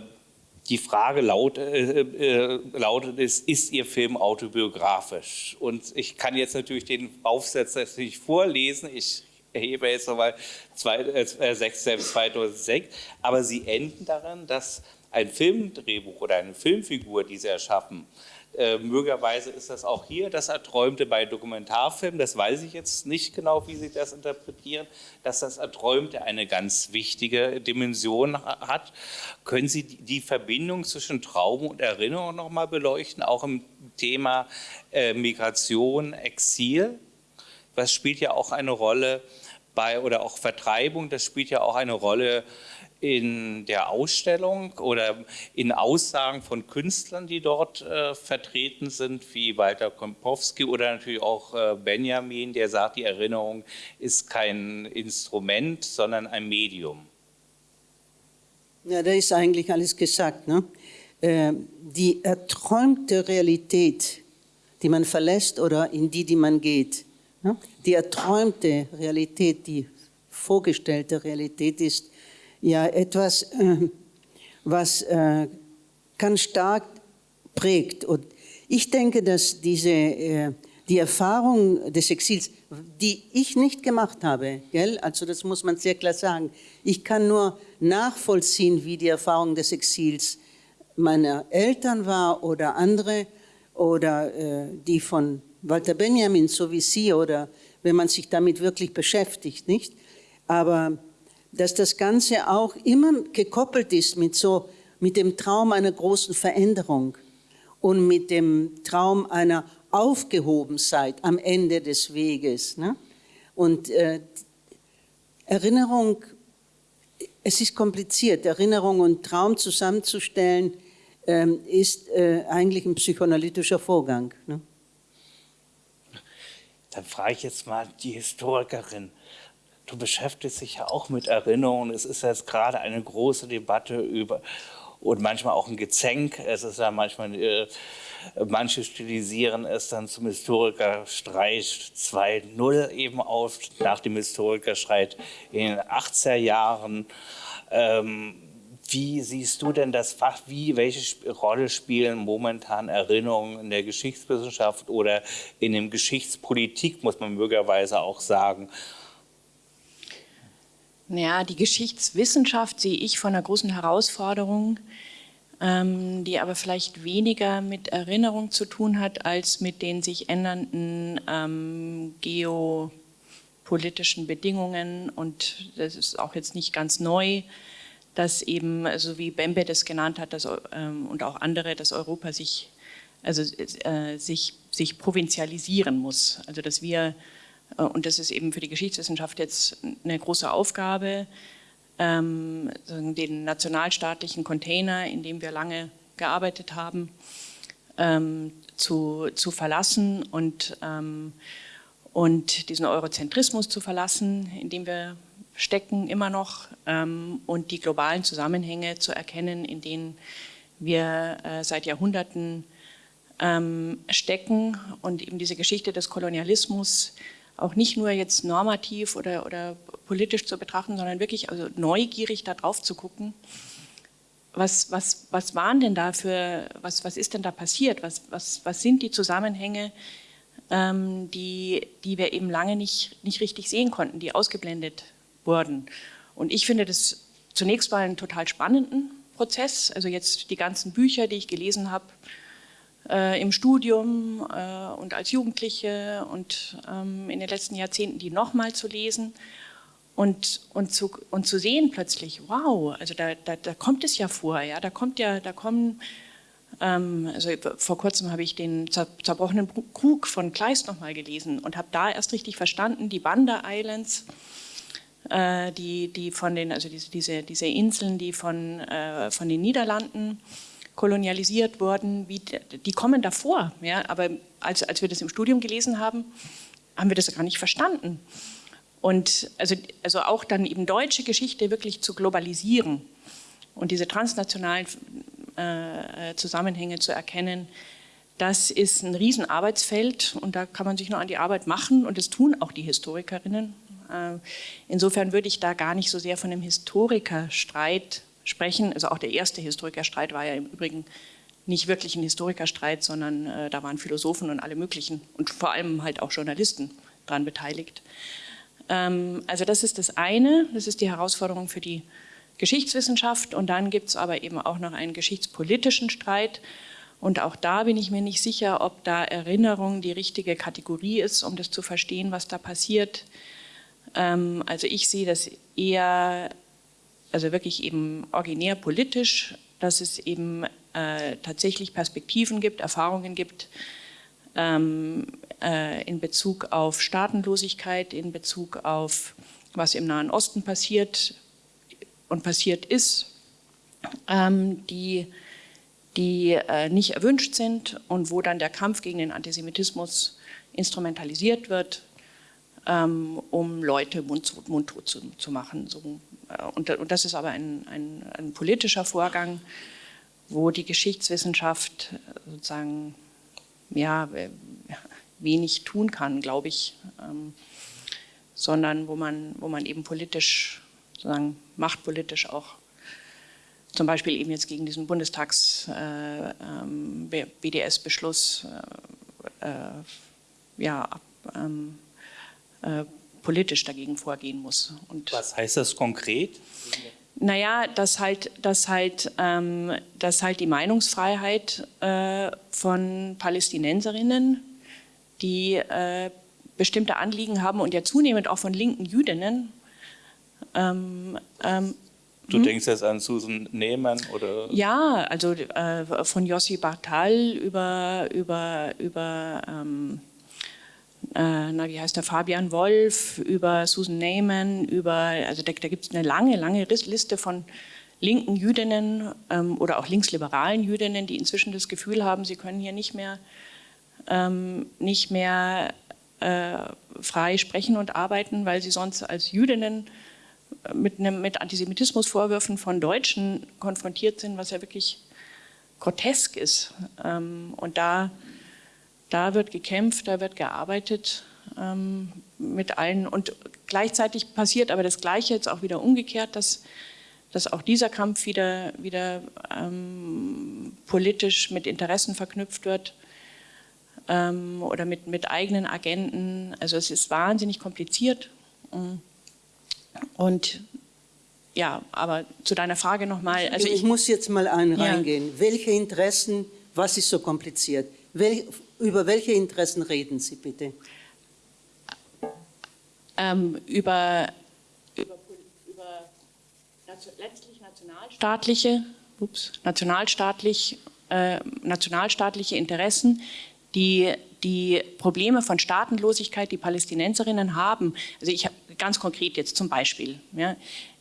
die Frage laut, äh, äh, lautet ist, ist Ihr Film autobiografisch? Und ich kann jetzt natürlich den Aufsatz nicht vorlesen, ich erhebe jetzt nochmal 2006, äh, aber Sie enden daran, dass ein Filmdrehbuch oder eine Filmfigur, die Sie erschaffen, äh, möglicherweise ist das auch hier das Erträumte bei Dokumentarfilmen, das weiß ich jetzt nicht genau, wie Sie das interpretieren, dass das Erträumte eine ganz wichtige Dimension hat. Können Sie die Verbindung zwischen Traum und Erinnerung noch mal beleuchten, auch im Thema äh, Migration, Exil? Das spielt ja auch eine Rolle bei, oder auch Vertreibung, das spielt ja auch eine Rolle in der Ausstellung oder in Aussagen von Künstlern, die dort äh, vertreten sind, wie Walter Kompowski oder natürlich auch äh, Benjamin, der sagt, die Erinnerung ist kein Instrument, sondern ein Medium. Ja, da ist eigentlich alles gesagt. Ne? Äh, die erträumte Realität, die man verlässt oder in die, die man geht, ne? die erträumte Realität, die vorgestellte Realität ist ja etwas, äh, was äh, ganz stark prägt. Und ich denke, dass diese, äh, die Erfahrung des Exils, die ich nicht gemacht habe, gell? also das muss man sehr klar sagen, ich kann nur nachvollziehen, wie die Erfahrung des Exils meiner Eltern war oder andere oder äh, die von Walter Benjamin, so wie Sie, oder wenn man sich damit wirklich beschäftigt, nicht? Aber dass das Ganze auch immer gekoppelt ist mit, so, mit dem Traum einer großen Veränderung und mit dem Traum einer Aufgehobenheit am Ende des Weges. Ne? Und äh, Erinnerung, es ist kompliziert, Erinnerung und Traum zusammenzustellen, äh, ist äh, eigentlich ein psychoanalytischer Vorgang. Ne? Dann frage ich jetzt mal die Historikerin. Du beschäftigst dich ja auch mit Erinnerungen. Es ist jetzt gerade eine große Debatte über und manchmal auch ein Gezänk. Es ist ja manchmal, äh, manche stilisieren es dann zum Historikerstreit 2.0 eben auf, nach dem Historikerstreit in den 80er Jahren. Ähm, wie siehst du denn das Fach, wie, welche Rolle spielen momentan Erinnerungen in der Geschichtswissenschaft oder in der Geschichtspolitik, muss man möglicherweise auch sagen? Naja, die Geschichtswissenschaft sehe ich von einer großen Herausforderung, ähm, die aber vielleicht weniger mit Erinnerung zu tun hat, als mit den sich ändernden ähm, geopolitischen Bedingungen. Und das ist auch jetzt nicht ganz neu, dass eben, so wie Bembe das genannt hat dass, ähm, und auch andere, dass Europa sich, also, äh, sich, sich provinzialisieren muss. Also dass wir und das ist eben für die Geschichtswissenschaft jetzt eine große Aufgabe, ähm, den nationalstaatlichen Container, in dem wir lange gearbeitet haben, ähm, zu, zu verlassen und, ähm, und diesen Eurozentrismus zu verlassen, in dem wir stecken immer noch und die globalen Zusammenhänge zu erkennen, in denen wir äh, seit Jahrhunderten stecken und eben diese Geschichte des Kolonialismus auch nicht nur jetzt normativ oder, oder politisch zu betrachten, sondern wirklich also neugierig da drauf zu gucken was, was, was waren denn da für, was, was ist denn da passiert? Was, was, was sind die Zusammenhänge, ähm, die, die wir eben lange nicht, nicht richtig sehen konnten, die ausgeblendet wurden? Und ich finde das zunächst mal einen total spannenden Prozess. Also jetzt die ganzen Bücher, die ich gelesen habe äh, im Studium äh, und als Jugendliche und ähm, in den letzten Jahrzehnten, die nochmal zu lesen und, und, zu, und zu sehen plötzlich, wow, also da, da, da kommt es ja vor, ja, da kommt ja, da kommen, ähm, also vor kurzem habe ich den zerbrochenen Krug von Kleist nochmal gelesen und habe da erst richtig verstanden, die Banda Islands, äh, die, die von den, also diese, diese, diese Inseln, die von, äh, von den Niederlanden kolonialisiert wurden, wie, die kommen davor, ja, aber als, als wir das im Studium gelesen haben, haben wir das gar nicht verstanden. Und also, also auch dann eben deutsche Geschichte wirklich zu globalisieren und diese transnationalen äh, Zusammenhänge zu erkennen, das ist ein Riesenarbeitsfeld und da kann man sich nur an die Arbeit machen und das tun auch die Historikerinnen. Äh, insofern würde ich da gar nicht so sehr von einem Historikerstreit sprechen. Also auch der erste Historikerstreit war ja im Übrigen nicht wirklich ein Historikerstreit, sondern äh, da waren Philosophen und alle möglichen und vor allem halt auch Journalisten daran beteiligt. Ähm, also das ist das eine, das ist die Herausforderung für die Geschichtswissenschaft und dann gibt es aber eben auch noch einen geschichtspolitischen Streit und auch da bin ich mir nicht sicher, ob da Erinnerung die richtige Kategorie ist, um das zu verstehen, was da passiert. Ähm, also ich sehe das eher, also wirklich eben originär politisch, dass es eben äh, tatsächlich Perspektiven gibt, Erfahrungen gibt, ähm, äh, in Bezug auf Staatenlosigkeit, in Bezug auf was im Nahen Osten passiert und passiert ist, ähm, die, die äh, nicht erwünscht sind und wo dann der Kampf gegen den Antisemitismus instrumentalisiert wird, ähm, um Leute mundtot, mundtot zu, zu machen. So, äh, und, und, das ist aber ein, ein, ein politischer Vorgang, wo die Geschichtswissenschaft sozusagen ja, wenig tun kann, glaube ich, ähm, sondern wo man, wo man eben politisch, sozusagen machtpolitisch auch zum Beispiel eben jetzt gegen diesen Bundestags-BDS-Beschluss äh, ähm, äh, ja, ähm, äh, politisch dagegen vorgehen muss. Und Was heißt das konkret? Naja, dass halt, dass halt, ähm, dass halt die Meinungsfreiheit äh, von Palästinenserinnen, die äh, bestimmte Anliegen haben und ja zunehmend auch von linken Jüdinnen. Ähm, ähm, du hm? denkst jetzt an Susan Nehmann oder? Ja, also äh, von Jossi Bartal über, über, über ähm, äh, na, wie heißt der, Fabian Wolf, über Susan Neyman, über, also da, da gibt es eine lange, lange Liste von linken Jüdinnen ähm, oder auch linksliberalen Jüdinnen, die inzwischen das Gefühl haben, sie können hier nicht mehr, ähm, nicht mehr äh, frei sprechen und arbeiten, weil sie sonst als Jüdinnen äh, mit, einem, mit Antisemitismusvorwürfen von Deutschen konfrontiert sind, was ja wirklich grotesk ist. Ähm, und da da wird gekämpft, da wird gearbeitet ähm, mit allen. Und gleichzeitig passiert aber das Gleiche jetzt auch wieder umgekehrt, dass, dass auch dieser Kampf wieder, wieder ähm, politisch mit Interessen verknüpft wird ähm, oder mit, mit eigenen Agenten. Also es ist wahnsinnig kompliziert. Und ja, aber zu deiner Frage nochmal. Also ich, ich, muss jetzt mal einen ja. reingehen. Welche Interessen, was ist so kompliziert? Wel, über welche Interessen reden Sie bitte? Ähm, über, über, über letztlich nationalstaatliche, ups, nationalstaatlich, äh, nationalstaatliche Interessen, die die Probleme von Staatenlosigkeit, die Palästinenserinnen haben. Also ich habe ganz konkret jetzt zum Beispiel. Ja,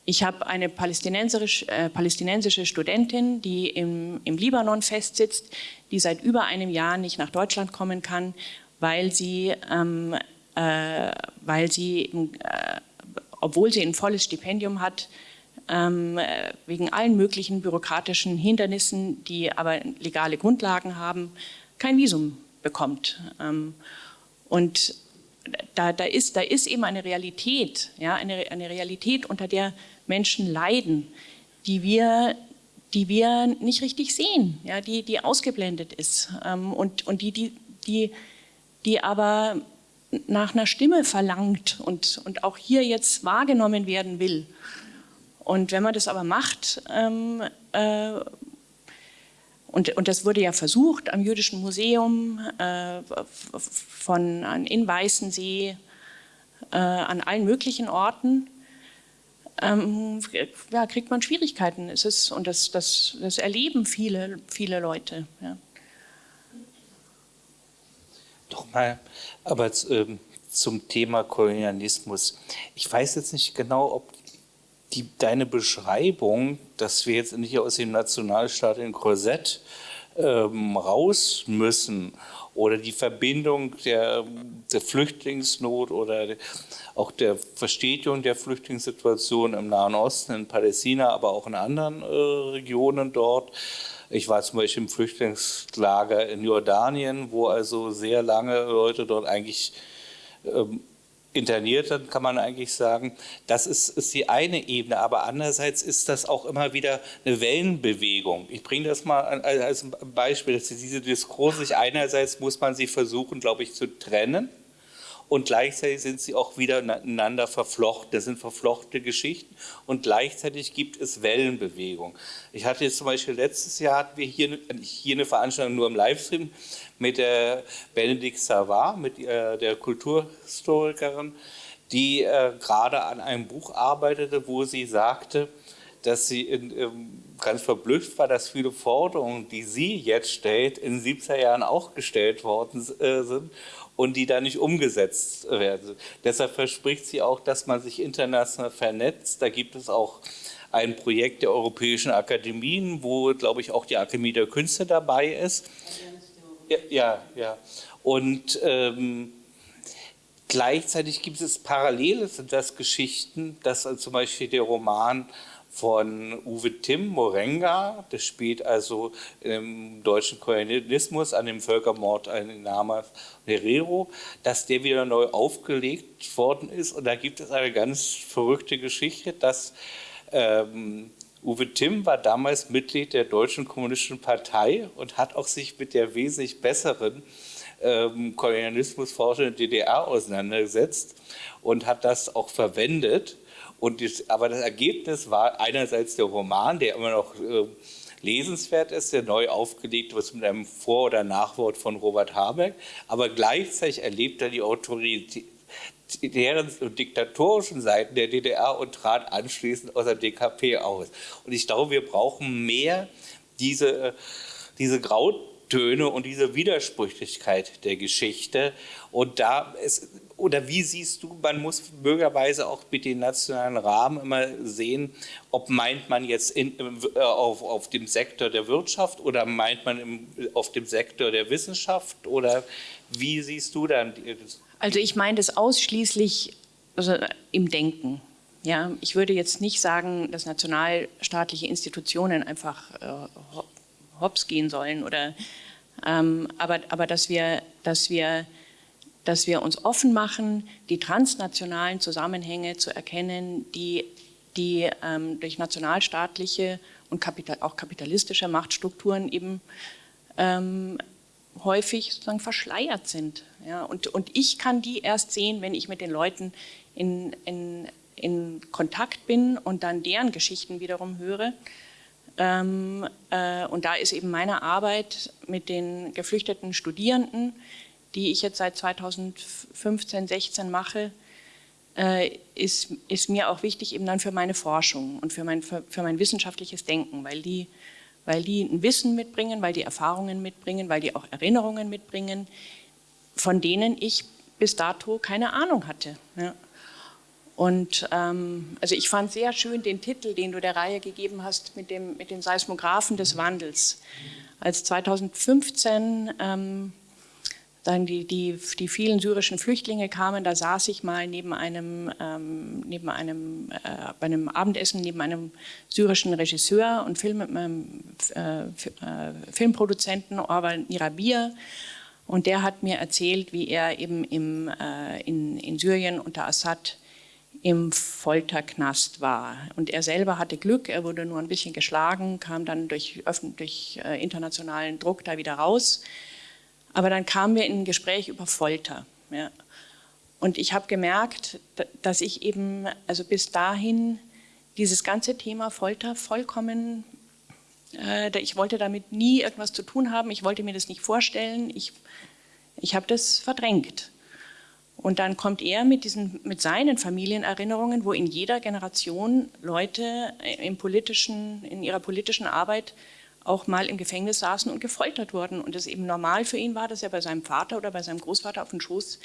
ich habe eine palästinensische, äh, palästinensische Studentin, die im, im Libanon festsitzt, die seit über einem Jahr nicht nach Deutschland kommen kann, weil sie, ähm, äh, weil sie äh, obwohl sie ein volles Stipendium hat, ähm, wegen allen möglichen bürokratischen Hindernissen, die aber legale Grundlagen haben, kein Visum bekommt. Ähm, und da, da, ist, da ist eben eine Realität, ja, eine, eine Realität, unter der Menschen leiden, die wir, die wir nicht richtig sehen, ja, die, die ausgeblendet ist ähm, und, und die, die, die, die aber nach einer Stimme verlangt und, und auch hier jetzt wahrgenommen werden will. Und wenn man das aber macht, ähm, äh, und, und das wurde ja versucht am Jüdischen Museum, äh, von, in Weißensee, äh, an allen möglichen Orten, ähm, ja, kriegt man Schwierigkeiten. Es ist, und das, das, das erleben viele, viele Leute. Ja. Doch mal, aber ähm, zum Thema Kolonialismus. Ich weiß jetzt nicht genau, ob die, deine Beschreibung, dass wir jetzt nicht aus dem Nationalstaat in Korsett ähm, raus müssen oder die Verbindung der, der Flüchtlingsnot oder auch der Verstetigung der Flüchtlingssituation im Nahen Osten, in Palästina, aber auch in anderen äh, Regionen dort. Ich war zum Beispiel im Flüchtlingslager in Jordanien, wo also sehr lange Leute dort eigentlich ähm, interniert sind, kann man eigentlich sagen. Das ist, ist die eine Ebene, aber andererseits ist das auch immer wieder eine Wellenbewegung. Ich bringe das mal als Beispiel, dass diese Diskurse, einerseits muss man sie versuchen, glaube ich, zu trennen und gleichzeitig sind sie auch wieder miteinander verflochten. Das sind verflochtene Geschichten und gleichzeitig gibt es Wellenbewegung. Ich hatte jetzt zum Beispiel letztes Jahr hatten wir hier, hier eine Veranstaltung nur im Livestream mit der Benedikt Savard, mit äh, der Kulturhistorikerin, die äh, gerade an einem Buch arbeitete, wo sie sagte, dass sie in, ähm, ganz verblüfft war, dass viele Forderungen, die sie jetzt stellt, in 70er Jahren auch gestellt worden äh, sind und die da nicht umgesetzt werden. Deshalb verspricht sie auch, dass man sich international vernetzt. Da gibt es auch ein Projekt der Europäischen Akademien, wo, glaube ich, auch die Akademie der Künste dabei ist. Ja, ja. ja. Und ähm, gleichzeitig gibt es parallel sind das Geschichten, dass zum Beispiel der Roman von Uwe Timm Morenga, das spielt also im deutschen Kolonialismus an dem Völkermord an Nama Herero, dass der wieder neu aufgelegt worden ist. Und da gibt es eine ganz verrückte Geschichte, dass ähm, Uwe Timm war damals Mitglied der Deutschen Kommunistischen Partei und hat auch sich mit der wesentlich besseren ähm, Kolonialismusforschung der DDR auseinandergesetzt und hat das auch verwendet und das, aber das Ergebnis war einerseits der Roman, der immer noch äh, lesenswert ist, der neu aufgelegt wird mit einem Vor- oder Nachwort von Robert Habeck, aber gleichzeitig erlebt er die Autorität deren und diktatorischen Seiten der DDR und trat anschließend aus der DKP aus. Und ich glaube, wir brauchen mehr diese, diese Grautöne und diese Widersprüchlichkeit der Geschichte. Und da ist oder wie siehst du, man muss bürgerweise auch mit den nationalen Rahmen immer sehen, ob meint man jetzt in, äh, auf, auf dem Sektor der Wirtschaft oder meint man im, auf dem Sektor der Wissenschaft oder wie siehst du dann? Also ich meine das ausschließlich also im Denken. Ja, ich würde jetzt nicht sagen, dass nationalstaatliche Institutionen einfach äh, hops gehen sollen oder ähm, aber, aber dass wir, dass wir dass wir uns offen machen, die transnationalen Zusammenhänge zu erkennen, die, die ähm, durch nationalstaatliche und kapital, auch kapitalistische Machtstrukturen eben ähm, häufig sozusagen verschleiert sind. Ja, und, und ich kann die erst sehen, wenn ich mit den Leuten in, in, in Kontakt bin und dann deren Geschichten wiederum höre. Ähm, äh, und da ist eben meine Arbeit mit den geflüchteten Studierenden, die ich jetzt seit 2015, 16 mache, äh, ist, ist mir auch wichtig eben dann für meine Forschung und für mein, für, für mein wissenschaftliches Denken, weil die, weil die ein Wissen mitbringen, weil die Erfahrungen mitbringen, weil die auch Erinnerungen mitbringen, von denen ich bis dato keine Ahnung hatte. Ja. Und ähm, also ich fand sehr schön den Titel, den du der Reihe gegeben hast mit dem, mit den Seismographen des Wandels. Als 2015 ähm, dann die, die, die vielen syrischen Flüchtlinge kamen, da saß ich mal neben einem, ähm, neben einem, äh, bei einem Abendessen neben einem syrischen Regisseur und Film, äh, äh, Filmproduzenten Orval Nirabir und der hat mir erzählt, wie er eben im, äh, in, in Syrien unter Assad im Folterknast war. Und er selber hatte Glück, er wurde nur ein bisschen geschlagen, kam dann durch, durch äh, internationalen Druck da wieder raus. Aber dann kamen wir in ein Gespräch über Folter. Ja. Und ich habe gemerkt, dass ich eben, also bis dahin, dieses ganze Thema Folter vollkommen, äh, ich wollte damit nie irgendwas zu tun haben, ich wollte mir das nicht vorstellen, ich, ich habe das verdrängt. Und dann kommt er mit, diesen, mit seinen Familienerinnerungen, wo in jeder Generation Leute im politischen, in ihrer politischen Arbeit auch mal im Gefängnis saßen und gefoltert wurden. Und es eben normal für ihn war, dass er bei seinem Vater oder bei seinem Großvater auf den Schoß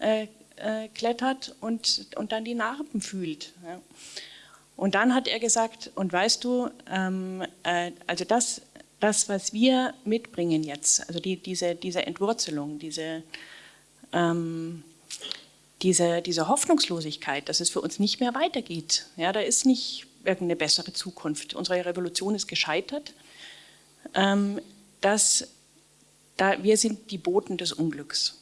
äh, äh, klettert und, und dann die Narben fühlt. Ja. Und dann hat er gesagt, und weißt du, ähm, äh, also das, das, was wir mitbringen jetzt, also die, diese, diese Entwurzelung, diese, ähm, diese, diese Hoffnungslosigkeit, dass es für uns nicht mehr weitergeht. Ja, da ist nicht irgendeine bessere Zukunft. Unsere Revolution ist gescheitert. Ähm, dass da, wir sind die Boten des Unglücks.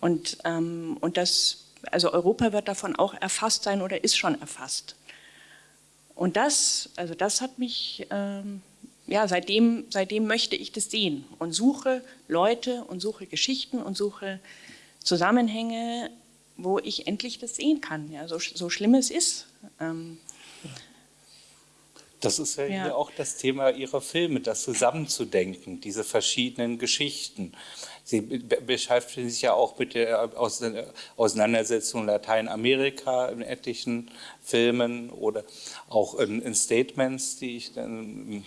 Und, ähm, und das, also Europa wird davon auch erfasst sein oder ist schon erfasst. Und das, also das hat mich, ähm, ja, seitdem, seitdem möchte ich das sehen und suche Leute und suche Geschichten und suche Zusammenhänge, wo ich endlich das sehen kann, ja, so, so schlimm es ist. Ähm, das ist ja, ja, hier auch das Thema Ihrer Filme, das zusammenzudenken, diese verschiedenen Geschichten. Sie beschäftigen sich ja auch mit der Auseinandersetzung Lateinamerika in etlichen Filmen oder auch in, in Statements, die ich dann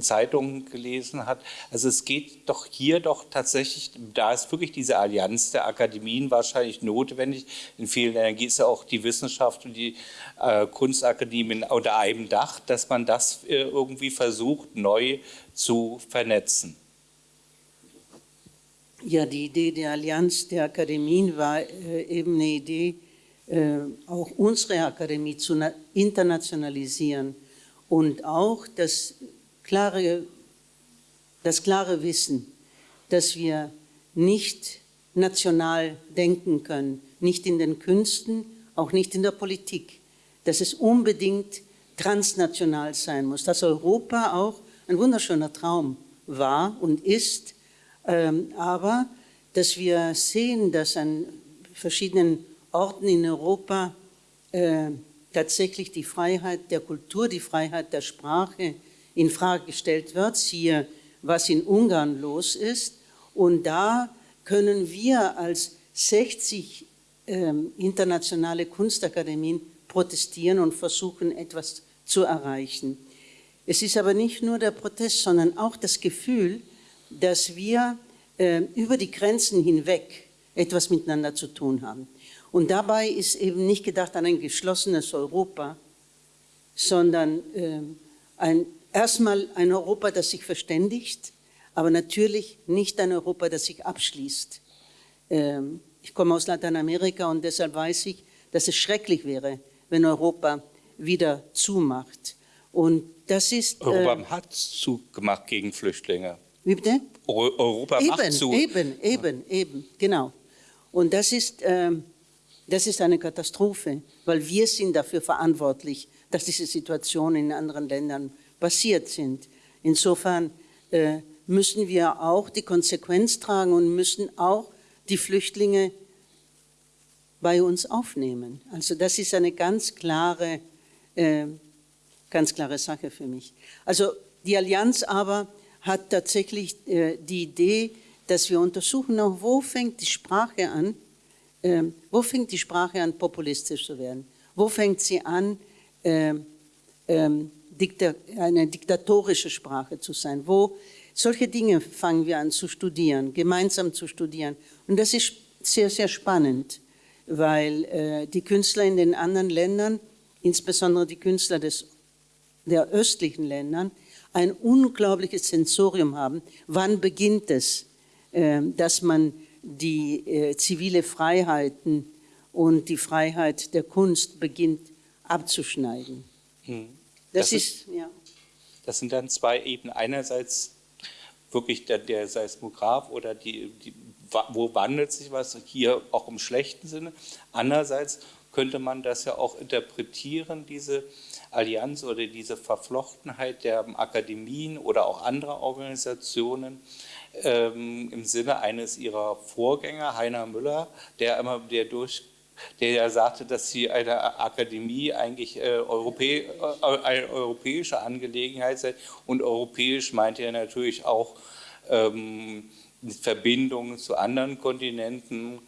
Zeitungen gelesen hat. Also es geht doch hier doch tatsächlich, da ist wirklich diese Allianz der Akademien wahrscheinlich notwendig. In vielen Ländern es ja auch die Wissenschaft und die äh, Kunstakademien unter einem Dach, dass man das äh, irgendwie versucht, neu zu vernetzen. Ja, die Idee der Allianz der Akademien war äh, eben eine Idee, äh, auch unsere Akademie zu internationalisieren und auch das klare, das klare Wissen, dass wir nicht national denken können, nicht in den Künsten, auch nicht in der Politik, dass es unbedingt transnational sein muss, dass Europa auch ein wunderschöner Traum war und ist, ähm, aber dass wir sehen, dass an verschiedenen Orten in Europa äh, tatsächlich die Freiheit der Kultur, die Freiheit der Sprache, in Frage gestellt wird, siehe, was in Ungarn los ist. Und da können wir als 60 ähm, internationale Kunstakademien protestieren und versuchen, etwas zu erreichen. Es ist aber nicht nur der Protest, sondern auch das Gefühl, dass wir äh, über die Grenzen hinweg etwas miteinander zu tun haben. Und dabei ist eben nicht gedacht an ein geschlossenes Europa, sondern äh, ein erstmal ein Europa, das sich verständigt, aber natürlich nicht ein Europa, das sich abschließt. Ähm, ich komme aus Lateinamerika und deshalb weiß ich, dass es schrecklich wäre, wenn Europa wieder zumacht. Und das ist... Europa äh, hat zugemacht gegen Flüchtlinge. Wie bitte? Europa eben, macht zu. Eben, eben, eben, genau. Und das ist, äh, das ist eine Katastrophe, weil wir sind dafür verantwortlich, dass diese Situation in anderen Ländern passiert sind. Insofern äh, müssen wir auch die Konsequenz tragen und müssen auch die Flüchtlinge bei uns aufnehmen. Also das ist eine ganz klare, äh, ganz klare Sache für mich. Also die Allianz aber hat tatsächlich äh, die Idee, dass wir untersuchen, auch wo fängt die Sprache an, äh, wo fängt die Sprache an, populistisch zu werden? Wo fängt sie an, äh, ähm, eine diktatorische Sprache zu sein. Wo solche Dinge fangen wir an zu studieren, gemeinsam zu studieren. Und das ist sehr, sehr spannend, weil äh, die Künstler in den anderen Ländern, insbesondere die Künstler des, der östlichen Ländern, ein unglaubliches Sensorium haben. Wann beginnt es, äh, dass man die äh, zivile Freiheiten und die Freiheit der Kunst beginnt abzuschneiden? Hm. Das, das ist, ja. Das sind dann zwei Ebenen. Einerseits wirklich der, der Seismograph oder die, die, wo wandelt sich was, hier auch im schlechten Sinne. Andererseits könnte man das ja auch interpretieren, diese Allianz oder diese Verflochtenheit der Akademien oder auch anderer Organisationen ähm, im Sinne eines ihrer Vorgänger, Heiner Müller, der immer der durch der ja sagte, dass sie eine Akademie eigentlich äh, äh, eine europäische Angelegenheit sei. Und europäisch meinte er natürlich auch ähm, Verbindungen zu anderen Kontinenten.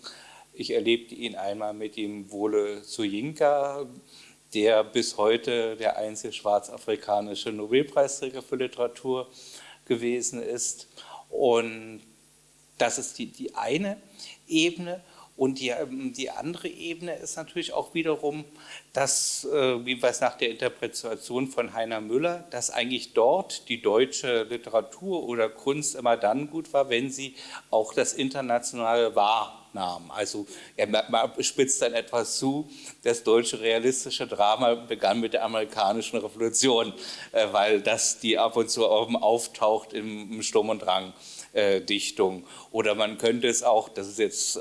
Ich erlebte ihn einmal mit dem Wole Soyinka, der bis heute der einzige schwarzafrikanische Nobelpreisträger für Literatur gewesen ist. Und das ist die, die eine Ebene. Und die, ähm, die andere Ebene ist natürlich auch wiederum, dass, äh, wie wir nach der Interpretation von Heiner Müller, dass eigentlich dort die deutsche Literatur oder Kunst immer dann gut war, wenn sie auch das Internationale wahrnahm. Also er spitzt dann etwas zu, das deutsche realistische Drama begann mit der amerikanischen Revolution, äh, weil das die ab und zu auftaucht im Sturm und Drang. Äh, Dichtung. Oder man könnte es auch, das ist jetzt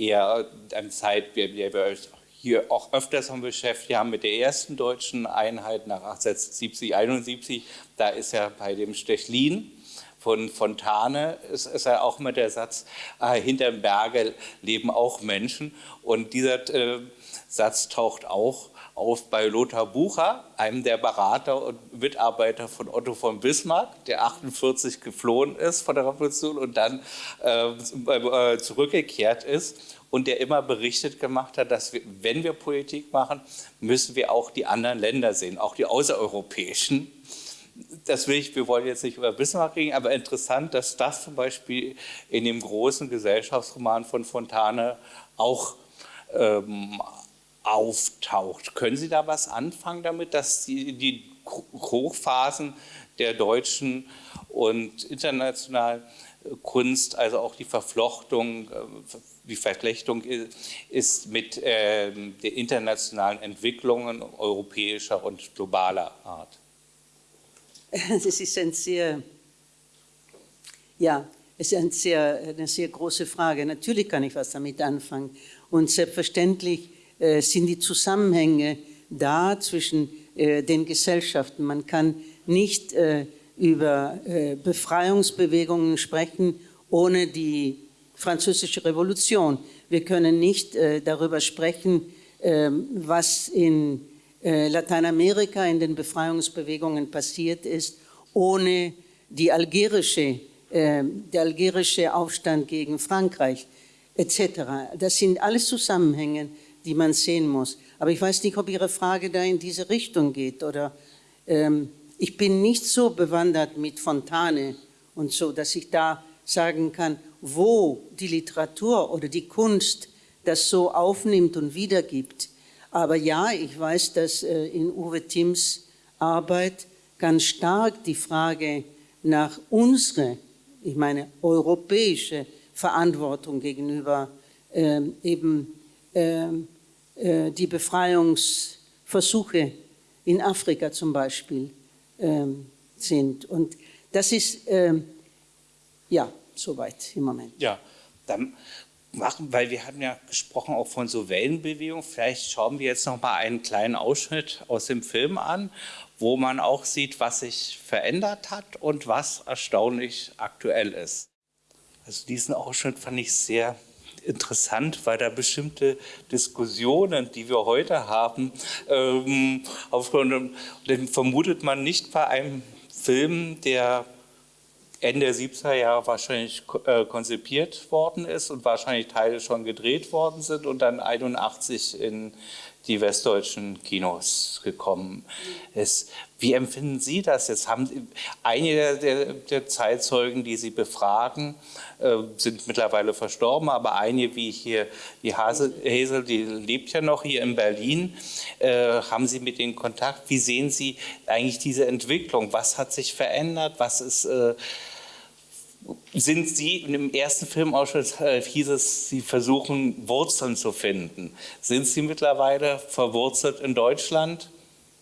eher eine Zeit, der wir uns hier auch öfters schon beschäftigt haben mit der ersten deutschen Einheit nach 1870, 71. Da ist ja bei dem Stechlin von Fontane ist, ist ja auch immer der Satz, äh, hinterm Berge leben auch Menschen. Und dieser äh, Satz taucht auch auf bei Lothar Bucher, einem der Berater und Mitarbeiter von Otto von Bismarck, der 48 geflohen ist von der Revolution und dann äh, äh, zurückgekehrt ist und der immer berichtet gemacht hat, dass wir, wenn wir Politik machen, müssen wir auch die anderen Länder sehen, auch die außereuropäischen. Das will ich, wir wollen jetzt nicht über Bismarck reden, aber interessant, dass das zum Beispiel in dem großen Gesellschaftsroman von Fontane auch ähm, auftaucht. Können Sie da was anfangen damit, dass die, die Hochphasen der deutschen und internationalen Kunst, also auch die Verflochtung, äh, die Verflechtung ist mit äh, den internationalen Entwicklungen europäischer und globaler Art? Das ist ein sehr, ja, es ist ein sehr, eine sehr große Frage. Natürlich kann ich was damit anfangen. Und selbstverständlich äh, sind die Zusammenhänge da zwischen äh, den Gesellschaften. Man kann nicht äh, über Befreiungsbewegungen sprechen, ohne die französische Revolution. Wir können nicht darüber sprechen, was in Lateinamerika in den Befreiungsbewegungen passiert ist, ohne die algerische, der algerische Aufstand gegen Frankreich etc. Das sind alles Zusammenhänge, die man sehen muss. Aber ich weiß nicht, ob Ihre Frage da in diese Richtung geht. Oder ähm, ich bin nicht so bewandert mit Fontane und so, dass ich da sagen kann, wo die Literatur oder die Kunst das so aufnimmt und wiedergibt. Aber ja, ich weiß, dass äh, in Uwe Timms Arbeit ganz stark die Frage nach unserer, ich meine europäische Verantwortung gegenüber ähm, eben die Befreiungsversuche in Afrika zum Beispiel ähm, sind. Und das ist, ähm, ja, soweit im Moment. Ja, dann machen, weil wir hatten ja gesprochen auch von so Wellenbewegungen, vielleicht schauen wir jetzt noch mal einen kleinen Ausschnitt aus dem Film an, wo man auch sieht, was sich verändert hat und was erstaunlich aktuell ist. Also diesen Ausschnitt fand ich sehr interessant, weil da bestimmte Diskussionen, die wir heute haben, ähm, aufgrund, den vermutet man nicht bei einem Film, der Ende der 70er Jahre wahrscheinlich äh, konzipiert worden ist und wahrscheinlich Teile schon gedreht worden sind und dann 81 in die westdeutschen Kinos gekommen ist. Wie empfinden Sie das jetzt? Haben einige der, der Zeitzeugen, die Sie befragen, sind mittlerweile verstorben, aber einige wie hier, die Hasel, die lebt ja noch hier in Berlin. Äh, haben Sie mit denen Kontakt? Wie sehen Sie eigentlich diese Entwicklung? Was hat sich verändert? Was ist äh, sind Sie, im ersten Filmausschnitt äh, hieß es, Sie versuchen Wurzeln zu finden. Sind Sie mittlerweile verwurzelt in Deutschland?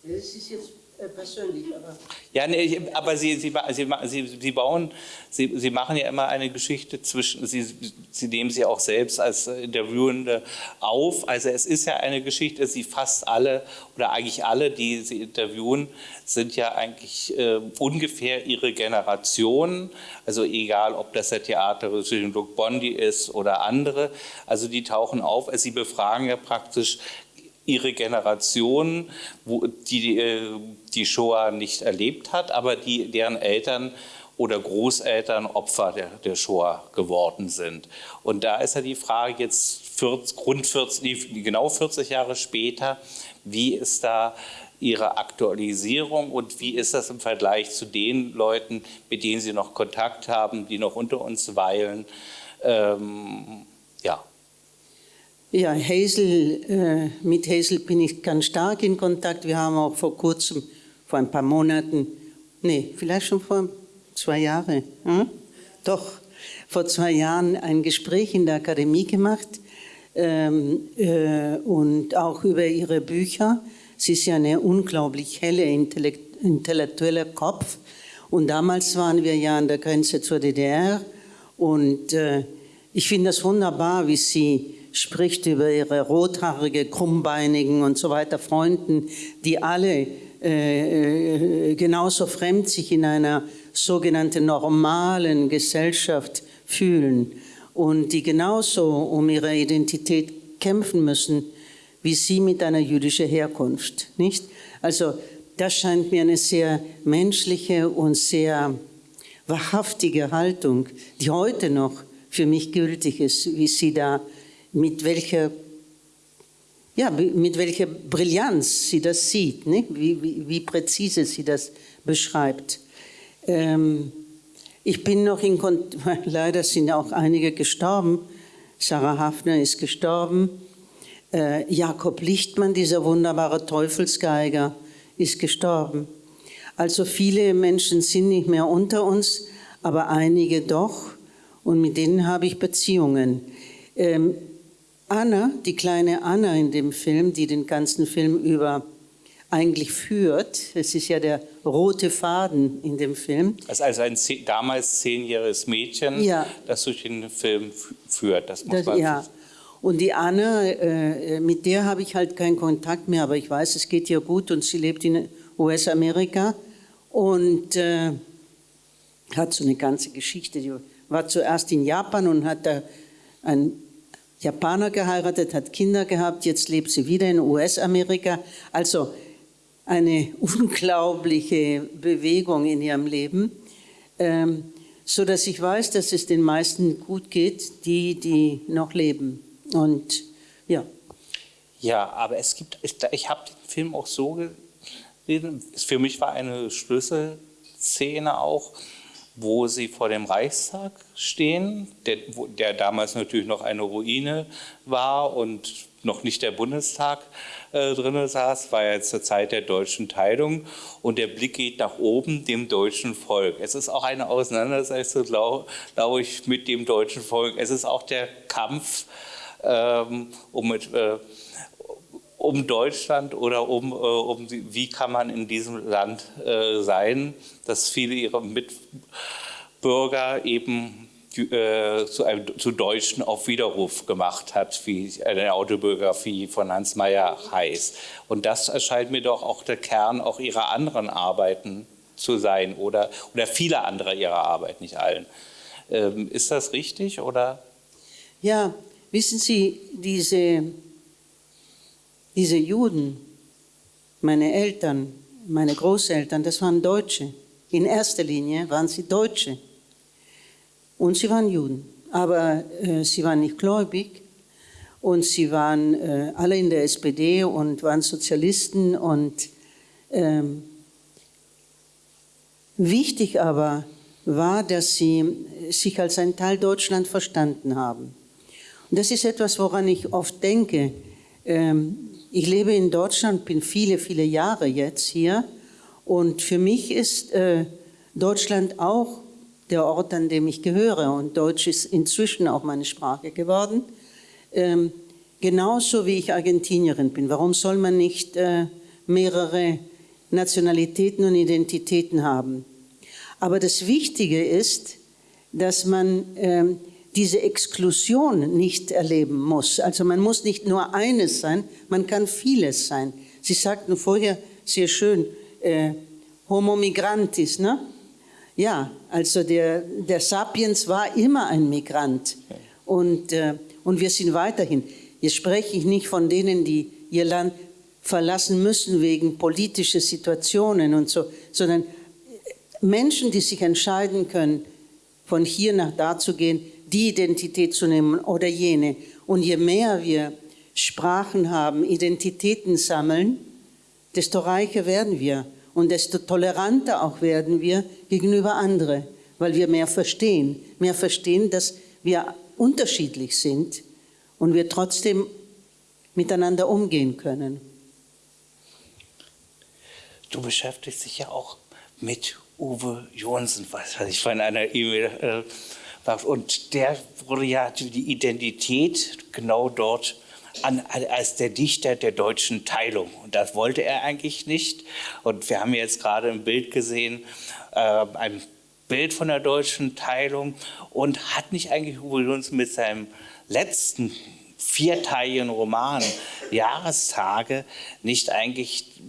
Es ist jetzt Äh, persönlich, aber. Ja, nee, aber Sie, Sie, Sie, Sie, bauen, Sie, Sie machen ja immer eine Geschichte zwischen, Sie, Sie nehmen sie auch selbst als Interviewende auf. Also es ist ja eine Geschichte, Sie fast alle oder eigentlich alle, die Sie interviewen, sind ja eigentlich äh, ungefähr Ihre Generation. Also egal, ob das der Theaterregisseur Luc Bondi ist oder andere. Also die tauchen auf. Also Sie befragen ja praktisch ihre Generation, wo die äh, die Shoah nicht erlebt hat, aber die, deren Eltern oder Großeltern Opfer der, der Shoah geworden sind. Und da ist ja die Frage jetzt 40, rund 40, genau 40 Jahre später, wie ist da Ihre Aktualisierung und wie ist das im Vergleich zu den Leuten, mit denen Sie noch Kontakt haben, die noch unter uns weilen? Ähm. Ja, Hazel, äh, mit Hazel bin ich ganz stark in Kontakt. Wir haben auch vor kurzem, vor ein paar Monaten, nee, vielleicht schon vor zwei Jahren, hm? doch, vor zwei Jahren ein Gespräch in der Akademie gemacht ähm, äh, und auch über ihre Bücher. Sie ist ja eine unglaublich helle, intellektuelle Kopf. Und damals waren wir ja an der Grenze zur DDR. Und äh, ich finde das wunderbar, wie sie spricht über ihre rothaarige, krummbeinigen und so weiter Freunden, die alle äh, äh, genauso fremd sich in einer sogenannten normalen Gesellschaft fühlen und die genauso um ihre Identität kämpfen müssen wie sie mit einer jüdischen Herkunft, nicht? Also das scheint mir eine sehr menschliche und sehr wahrhaftige Haltung, die heute noch für mich gültig ist, wie sie da mit welcher, ja, mit welcher Brillanz sie das sieht, ne? wie, wie, wie präzise sie das beschreibt. Ähm, ich bin noch in Kontakt, *laughs* leider sind auch einige gestorben. Sarah Hafner ist gestorben. Äh, Jakob Lichtmann, dieser wunderbare Teufelsgeiger, ist gestorben. Also viele Menschen sind nicht mehr unter uns, aber einige doch. Und mit denen habe ich Beziehungen. Ähm, Anna, die kleine Anna in dem Film, die den ganzen Film über eigentlich führt. Es ist ja der rote Faden in dem Film. Das ist also ein damals zehnjähriges Mädchen, ja. das durch den Film führt. Das muss das, ja. Und die Anna, äh, mit der habe ich halt keinen Kontakt mehr, aber ich weiß, es geht ihr gut und sie lebt in US-Amerika und äh, hat so eine ganze Geschichte. Die war zuerst in Japan und hat da ein Japaner geheiratet, hat Kinder gehabt, jetzt lebt sie wieder in US-Amerika. Also eine *laughs* unglaubliche Bewegung in ihrem Leben, ähm, so dass ich weiß, dass es den meisten gut geht, die, die noch leben. Und ja. Ja, aber es gibt, ich, ich habe den Film auch so gesehen, für mich war eine Schlüsselszene auch, wo sie vor dem Reichstag stehen, der, der, damals natürlich noch eine Ruine war und noch nicht der Bundestag äh, drin saß, war ja zur Zeit der deutschen Teilung und der Blick geht nach oben, dem deutschen Volk. Es ist auch eine Auseinandersetzung, glaube glaub ich, mit dem deutschen Volk. Es ist auch der Kampf ähm, um mit, äh, um Deutschland oder um, äh, um wie kann man in diesem Land äh, sein, dass viele ihrer Mitbürger eben äh, zu, einem, zu Deutschen auf Widerruf gemacht hat, wie eine Autobiografie von Hans Mayer heißt. Und das erscheint mir doch auch der Kern auch ihrer anderen Arbeiten zu sein oder, oder vieler anderer ihrer Arbeit, nicht allen. Ähm, ist das richtig oder? Ja, wissen Sie, diese diese Juden, meine Eltern, meine Großeltern, das waren Deutsche. In erster Linie waren sie Deutsche. Und sie waren Juden. Aber äh, sie waren nicht gläubig. Und sie waren äh, alle in der SPD und waren Sozialisten. Und ähm, wichtig aber war, dass sie sich als ein Teil Deutschland verstanden haben. Und das ist etwas, woran ich oft denke. Ähm, ich lebe in Deutschland, bin viele, viele Jahre jetzt hier und für mich ist äh, Deutschland auch der Ort, an dem ich gehöre und Deutsch ist inzwischen auch meine Sprache geworden. Ähm, genauso wie ich Argentinierin bin. Warum soll man nicht äh, mehrere Nationalitäten und Identitäten haben. Aber das Wichtige ist, dass man ähm, diese Exklusion nicht erleben muss. Also man muss nicht nur eines sein, man kann vieles sein. Sie sagten vorher sehr schön, äh, Homo migrantis, ne? Ja, also der, der Sapiens war immer ein Migrant und, äh, und wir sind weiterhin. Jetzt spreche ich nicht von denen, die ihr Land verlassen müssen wegen politischer Situationen und so, sondern Menschen, die sich entscheiden können, von hier nach da zu gehen, die Identität zu nehmen oder jene. Und je mehr wir Sprachen haben, Identitäten sammeln, desto reicher werden wir und desto toleranter auch werden wir gegenüber anderen, weil wir mehr verstehen, mehr verstehen, dass wir unterschiedlich sind und wir trotzdem miteinander umgehen können. Du beschäftigst dich ja auch mit Uwe Jonsen, was ich von einer E-Mail äh, und der wurde ja die Identität genau dort an, als der Dichter der deutschen Teilung. Und das wollte er eigentlich nicht. Und wir haben jetzt gerade ein Bild gesehen, äh, ein Bild von der deutschen Teilung. Und hat nicht eigentlich Jonsen mit seinem letzten vierteiligen Roman Jahrestage nicht eigentlich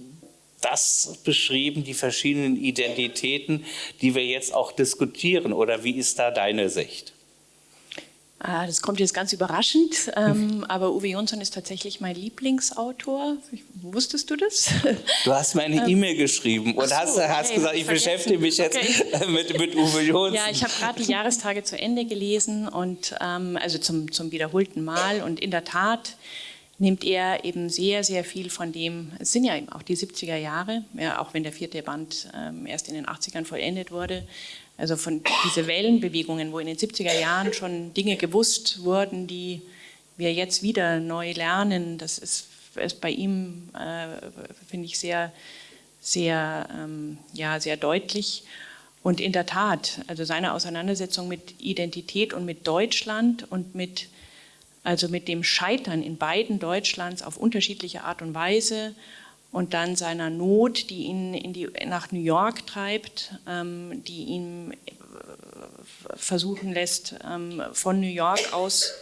das beschrieben, die verschiedenen Identitäten, die wir jetzt auch diskutieren? Oder wie ist da deine Sicht? Ah, das kommt jetzt ganz überraschend, ähm, aber Uwe Jonsson ist tatsächlich mein Lieblingsautor. Wusstest du das? *laughs* Du hast mir eine ähm, E-Mail geschrieben und so, hast, okay, hast gesagt, ich beschäftige mich jetzt okay. *laughs* mit, mit Uwe Jonsson. Ja, ich habe gerade die Jahrestage zu Ende gelesen und ähm, also zum, zum wiederholten Mal und in der Tat nimmt er eben sehr, sehr viel von dem, es sind ja eben auch die 70er Jahre, ja, auch wenn der vierte Band ähm, erst in den 80ern vollendet wurde, also von diese Wellenbewegungen, wo in den 70er Jahren schon Dinge gewusst wurden, die wir jetzt wieder neu lernen, das ist, ist bei ihm, äh, finde ich, sehr, sehr, ähm, ja, sehr deutlich. Und in der Tat, also seine Auseinandersetzung mit Identität und mit Deutschland und mit also mit dem Scheitern in beiden Deutschlands auf unterschiedliche Art und Weise und dann seiner Not, die ihn in die, nach New York treibt, ähm, die ihn äh, versuchen lässt, ähm, von New York aus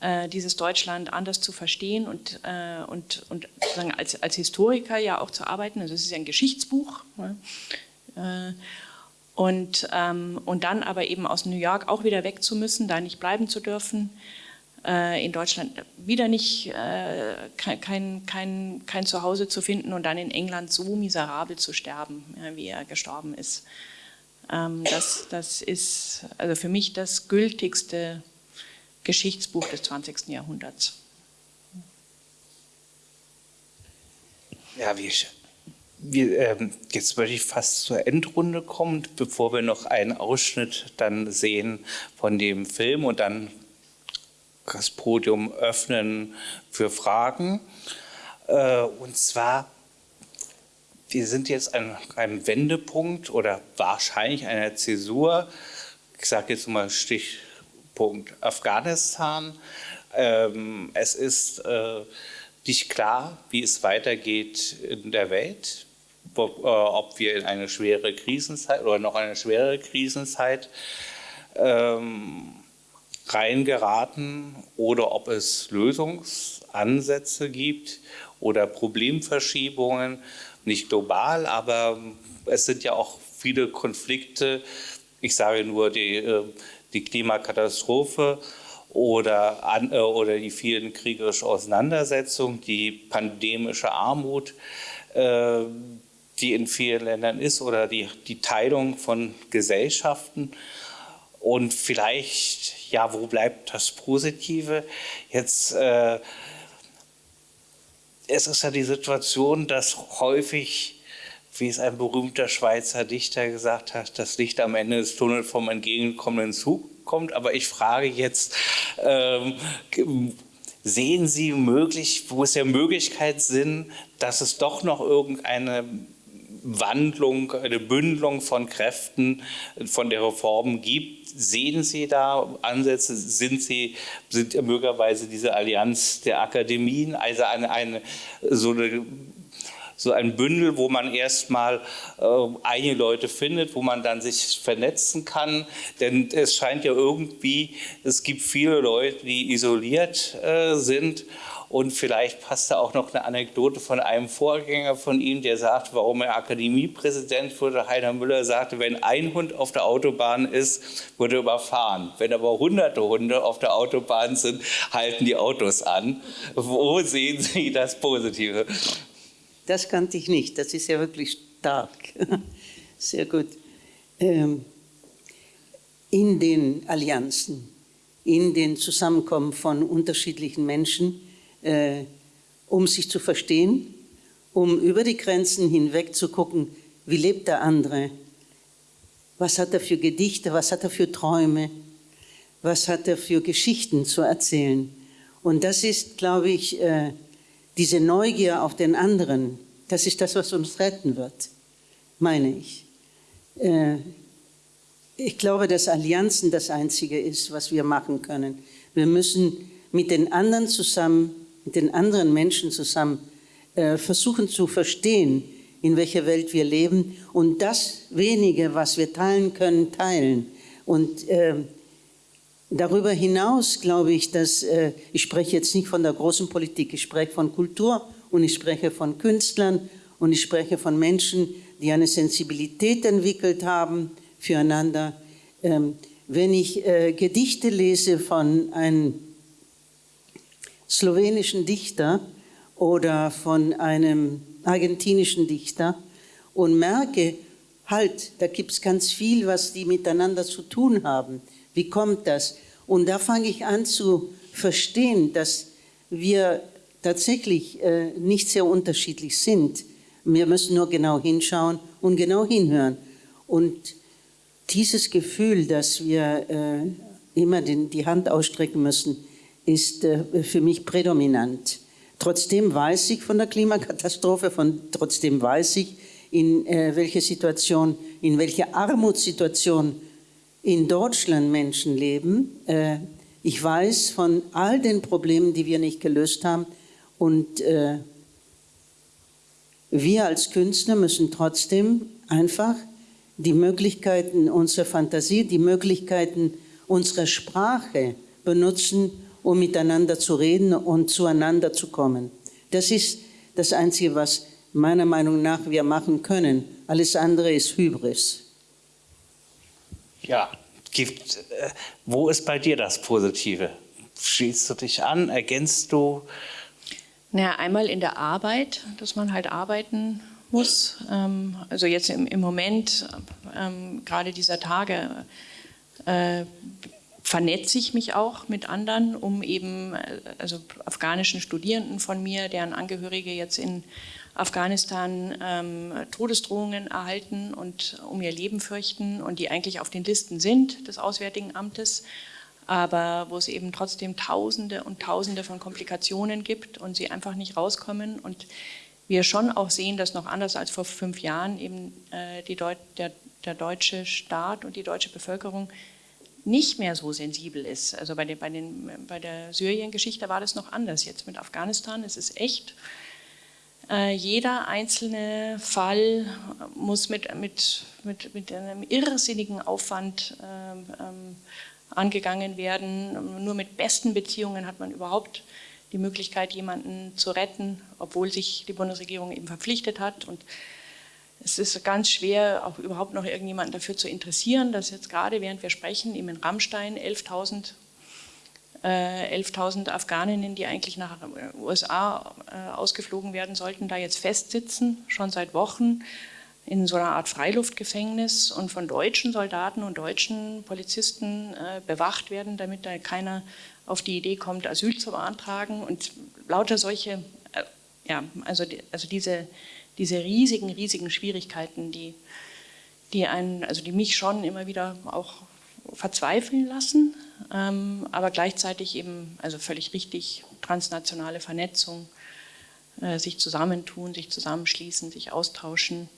äh, dieses Deutschland anders zu verstehen und, äh, und, und sozusagen als, als Historiker ja auch zu arbeiten. Also es ist ja ein Geschichtsbuch. Ne? Äh, und, ähm, und dann aber eben aus New York auch wieder weg zu müssen, da nicht bleiben zu dürfen in Deutschland wieder nicht äh, kein, kein, kein Zuhause zu finden und dann in England so miserabel zu sterben, wie er gestorben ist. Ähm, das, das ist also für mich das gültigste Geschichtsbuch des 20. Jahrhunderts. Ja, ich, wir, ähm, jetzt würde ich fast zur Endrunde kommen, bevor wir noch einen Ausschnitt dann sehen von dem Film und dann das Podium öffnen für Fragen. Äh, und zwar, wir sind jetzt an einem Wendepunkt oder wahrscheinlich einer Zäsur. Ich sage jetzt mal Stichpunkt Afghanistan. Ähm, es ist äh, nicht klar, wie es weitergeht in der Welt, ob wir in eine schwere Krisenzeit oder noch eine schwere Krisenzeit ähm, reingeraten oder ob es Lösungsansätze gibt oder Problemverschiebungen, nicht global, aber es sind ja auch viele Konflikte. Ich sage nur die, äh, die Klimakatastrophe oder, an, äh, oder die vielen kriegerischen Auseinandersetzungen, die pandemische Armut, äh, die in vielen Ländern ist, oder die, die Teilung von Gesellschaften. Und vielleicht, ja, wo bleibt das Positive? Jetzt, äh, es ist ja die Situation, dass häufig, wie es ein berühmter Schweizer Dichter gesagt hat, das Licht am Ende des Tunnels vom entgegenkommenden Zug kommt. Aber ich frage jetzt, ähm, sehen Sie möglich, wo es ja Möglichkeit sind, dass es doch noch irgendeine Wandlung, eine Bündelung von Kräften von der Reform gibt. Sehen Sie da Ansätze? Sind Sie sind möglicherweise diese Allianz der Akademien, also eine, eine so eine so ein Bündel, wo man erstmal äh, einige Leute findet, wo man dann sich vernetzen kann. Denn es scheint ja irgendwie, es gibt viele Leute, die isoliert äh, sind und vielleicht passt da auch noch eine Anekdote von einem Vorgänger von ihm, der sagt, warum er Akademiepräsident wurde. Heiner Müller sagte, wenn ein Hund auf der Autobahn ist, wurde er überfahren. Wenn aber hunderte Hunde auf der Autobahn sind, halten die Autos an. Wo sehen Sie das Positive? Das kannte ich nicht. Das ist ja wirklich stark. *laughs* Sehr gut. Ähm, in den Allianzen, in den Zusammenkommen von unterschiedlichen Menschen, äh, um sich zu verstehen, um über die Grenzen hinweg zu gucken, wie lebt der andere, was hat er für Gedichte, was hat er für Träume, was hat er für Geschichten zu erzählen. Und das ist, glaube ich, äh, diese Neugier auf den anderen, das ist das, was uns retten wird, meine ich. Äh, ich glaube, dass Allianzen das Einzige ist, was wir machen können. Wir müssen mit den anderen zusammen mit den anderen Menschen zusammen äh, versuchen zu verstehen, in welcher Welt wir leben und das wenige, was wir teilen können, teilen. Und äh, darüber hinaus glaube ich, dass, äh, ich spreche jetzt nicht von der großen Politik, ich spreche von Kultur und ich spreche von Künstlern und ich spreche von Menschen, die eine Sensibilität entwickelt haben füreinander. Ähm, wenn ich äh, Gedichte lese von einem slowenischen Dichter oder von einem argentinischen Dichter und merke, halt, da gibt es ganz viel, was die miteinander zu tun haben. Wie kommt das? Und da fange ich an zu verstehen, dass wir tatsächlich äh, nicht sehr unterschiedlich sind. Wir müssen nur genau hinschauen und genau hinhören. Und dieses Gefühl, dass wir äh, immer den, die Hand ausstrecken müssen, ist äh, für mich prädominant. Trotzdem weiß ich von der Klimakatastrophe, von, trotzdem weiß ich, in äh, welcher Situation, in welcher Armutssituation in Deutschland Menschen leben. Äh, ich weiß von all den Problemen, die wir nicht gelöst haben. Und äh, wir als Künstler müssen trotzdem einfach die Möglichkeiten unserer Fantasie, die Möglichkeiten unserer Sprache benutzen, um miteinander zu reden und zueinander zu kommen. Das ist das Einzige, was meiner Meinung nach wir machen können. Alles andere ist Hybris. Ja, gibt, äh, wo ist bei dir das Positive? Schließt du dich an? Ergänzt du? Naja, einmal in der Arbeit, dass man halt arbeiten muss. Ähm, also jetzt im, im Moment, ähm, gerade dieser Tage, äh, vernetze ich mich auch mit anderen, um eben, äh, also afghanischen Studierenden von mir, deren Angehörige jetzt in Afghanistan ähm, Todesdrohungen erhalten und um ihr Leben fürchten und die eigentlich auf den Listen sind des Auswärtigen Amtes, aber wo es eben trotzdem Tausende und Tausende von Komplikationen gibt und sie einfach nicht rauskommen und wir schon auch sehen, dass noch anders als vor fünf Jahren eben äh, Deut der, der deutsche Staat und die deutsche Bevölkerung nicht mehr so sensibel ist. Also bei, den, bei, den, bei der Syrien-Geschichte war das noch anders. Jetzt mit Afghanistan ist es echt, äh, jeder einzelne Fall muss mit, mit, mit, mit einem irrsinnigen Aufwand äh, ähm, angegangen werden. Nur mit besten Beziehungen hat man überhaupt die Möglichkeit, jemanden zu retten, obwohl sich die Bundesregierung eben verpflichtet hat. Und es ist ganz schwer, auch überhaupt noch irgendjemanden dafür zu interessieren, dass jetzt gerade während wir sprechen, eben in Rammstein 11.000 äh, 11.000 Afghaninnen, die eigentlich nach USA äh, ausgeflogen werden sollten, da jetzt festsitzen, schon seit Wochen in so einer Art Freiluftgefängnis. Und von deutschen Soldaten und deutschen Polizisten äh, bewacht werden, damit da keiner auf die Idee kommt, Asyl zu beantragen. Und lauter solche, äh, ja, also, die, also diese diese riesigen, riesigen Schwierigkeiten, die, die, einen, also die mich schon immer wieder auch verzweifeln lassen, ähm, aber gleichzeitig eben, also völlig richtig, transnationale Vernetzung, äh, sich zusammentun, sich zusammenschließen, sich austauschen.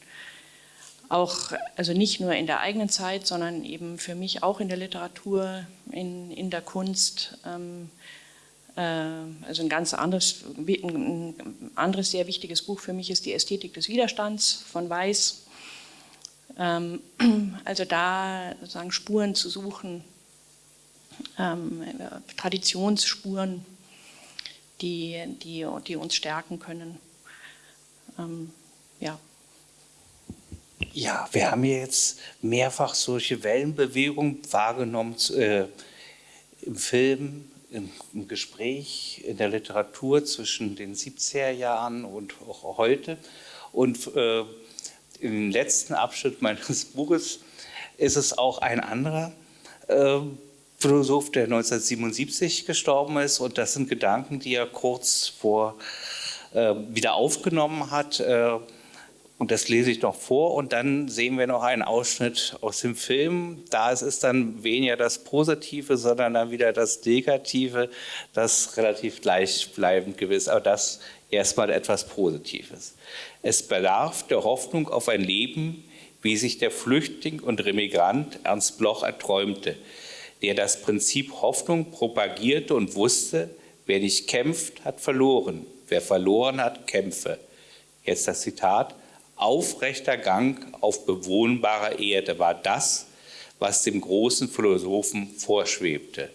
Auch, also nicht nur in der eigenen Zeit, sondern eben für mich auch in der Literatur, in, in der Kunst, ähm, äh, also ein ganz anderes, ein anderes sehr wichtiges Buch für mich ist die Ästhetik des Widerstands von Weiß. Ähm, *clears throat* also da sozusagen Spuren zu suchen, ähm, Traditionsspuren, die, die, die uns stärken können. Ähm, ja. Ja, wir haben jetzt mehrfach solche Wellenbewegungen wahrgenommen äh, im Film, im, Gespräch, in der Literatur zwischen den 70er Jahren und auch heute. Und äh, im letzten Abschnitt meines *laughs* Buches ist es auch ein anderer äh, Philosoph, der 1977 gestorben ist. Und das sind Gedanken, die er kurz vor äh, wieder aufgenommen hat. Äh, und das lese ich noch vor und dann sehen wir noch einen Ausschnitt aus dem Film. Da ist es dann weniger das Positive, sondern dann wieder das Negative, das relativ gleichbleibend gewiss, aber das erstmal etwas Positives. Es bedarf der Hoffnung auf ein Leben, wie sich der Flüchtling und Remigrant Ernst Bloch erträumte, der das Prinzip Hoffnung propagierte und wusste, wer nicht kämpft, hat verloren, wer verloren hat, kämpfe. Jetzt das Zitat, aufrechter Gang auf bewohnbarer Erde war das, was dem großen Philosophen vorschwebte.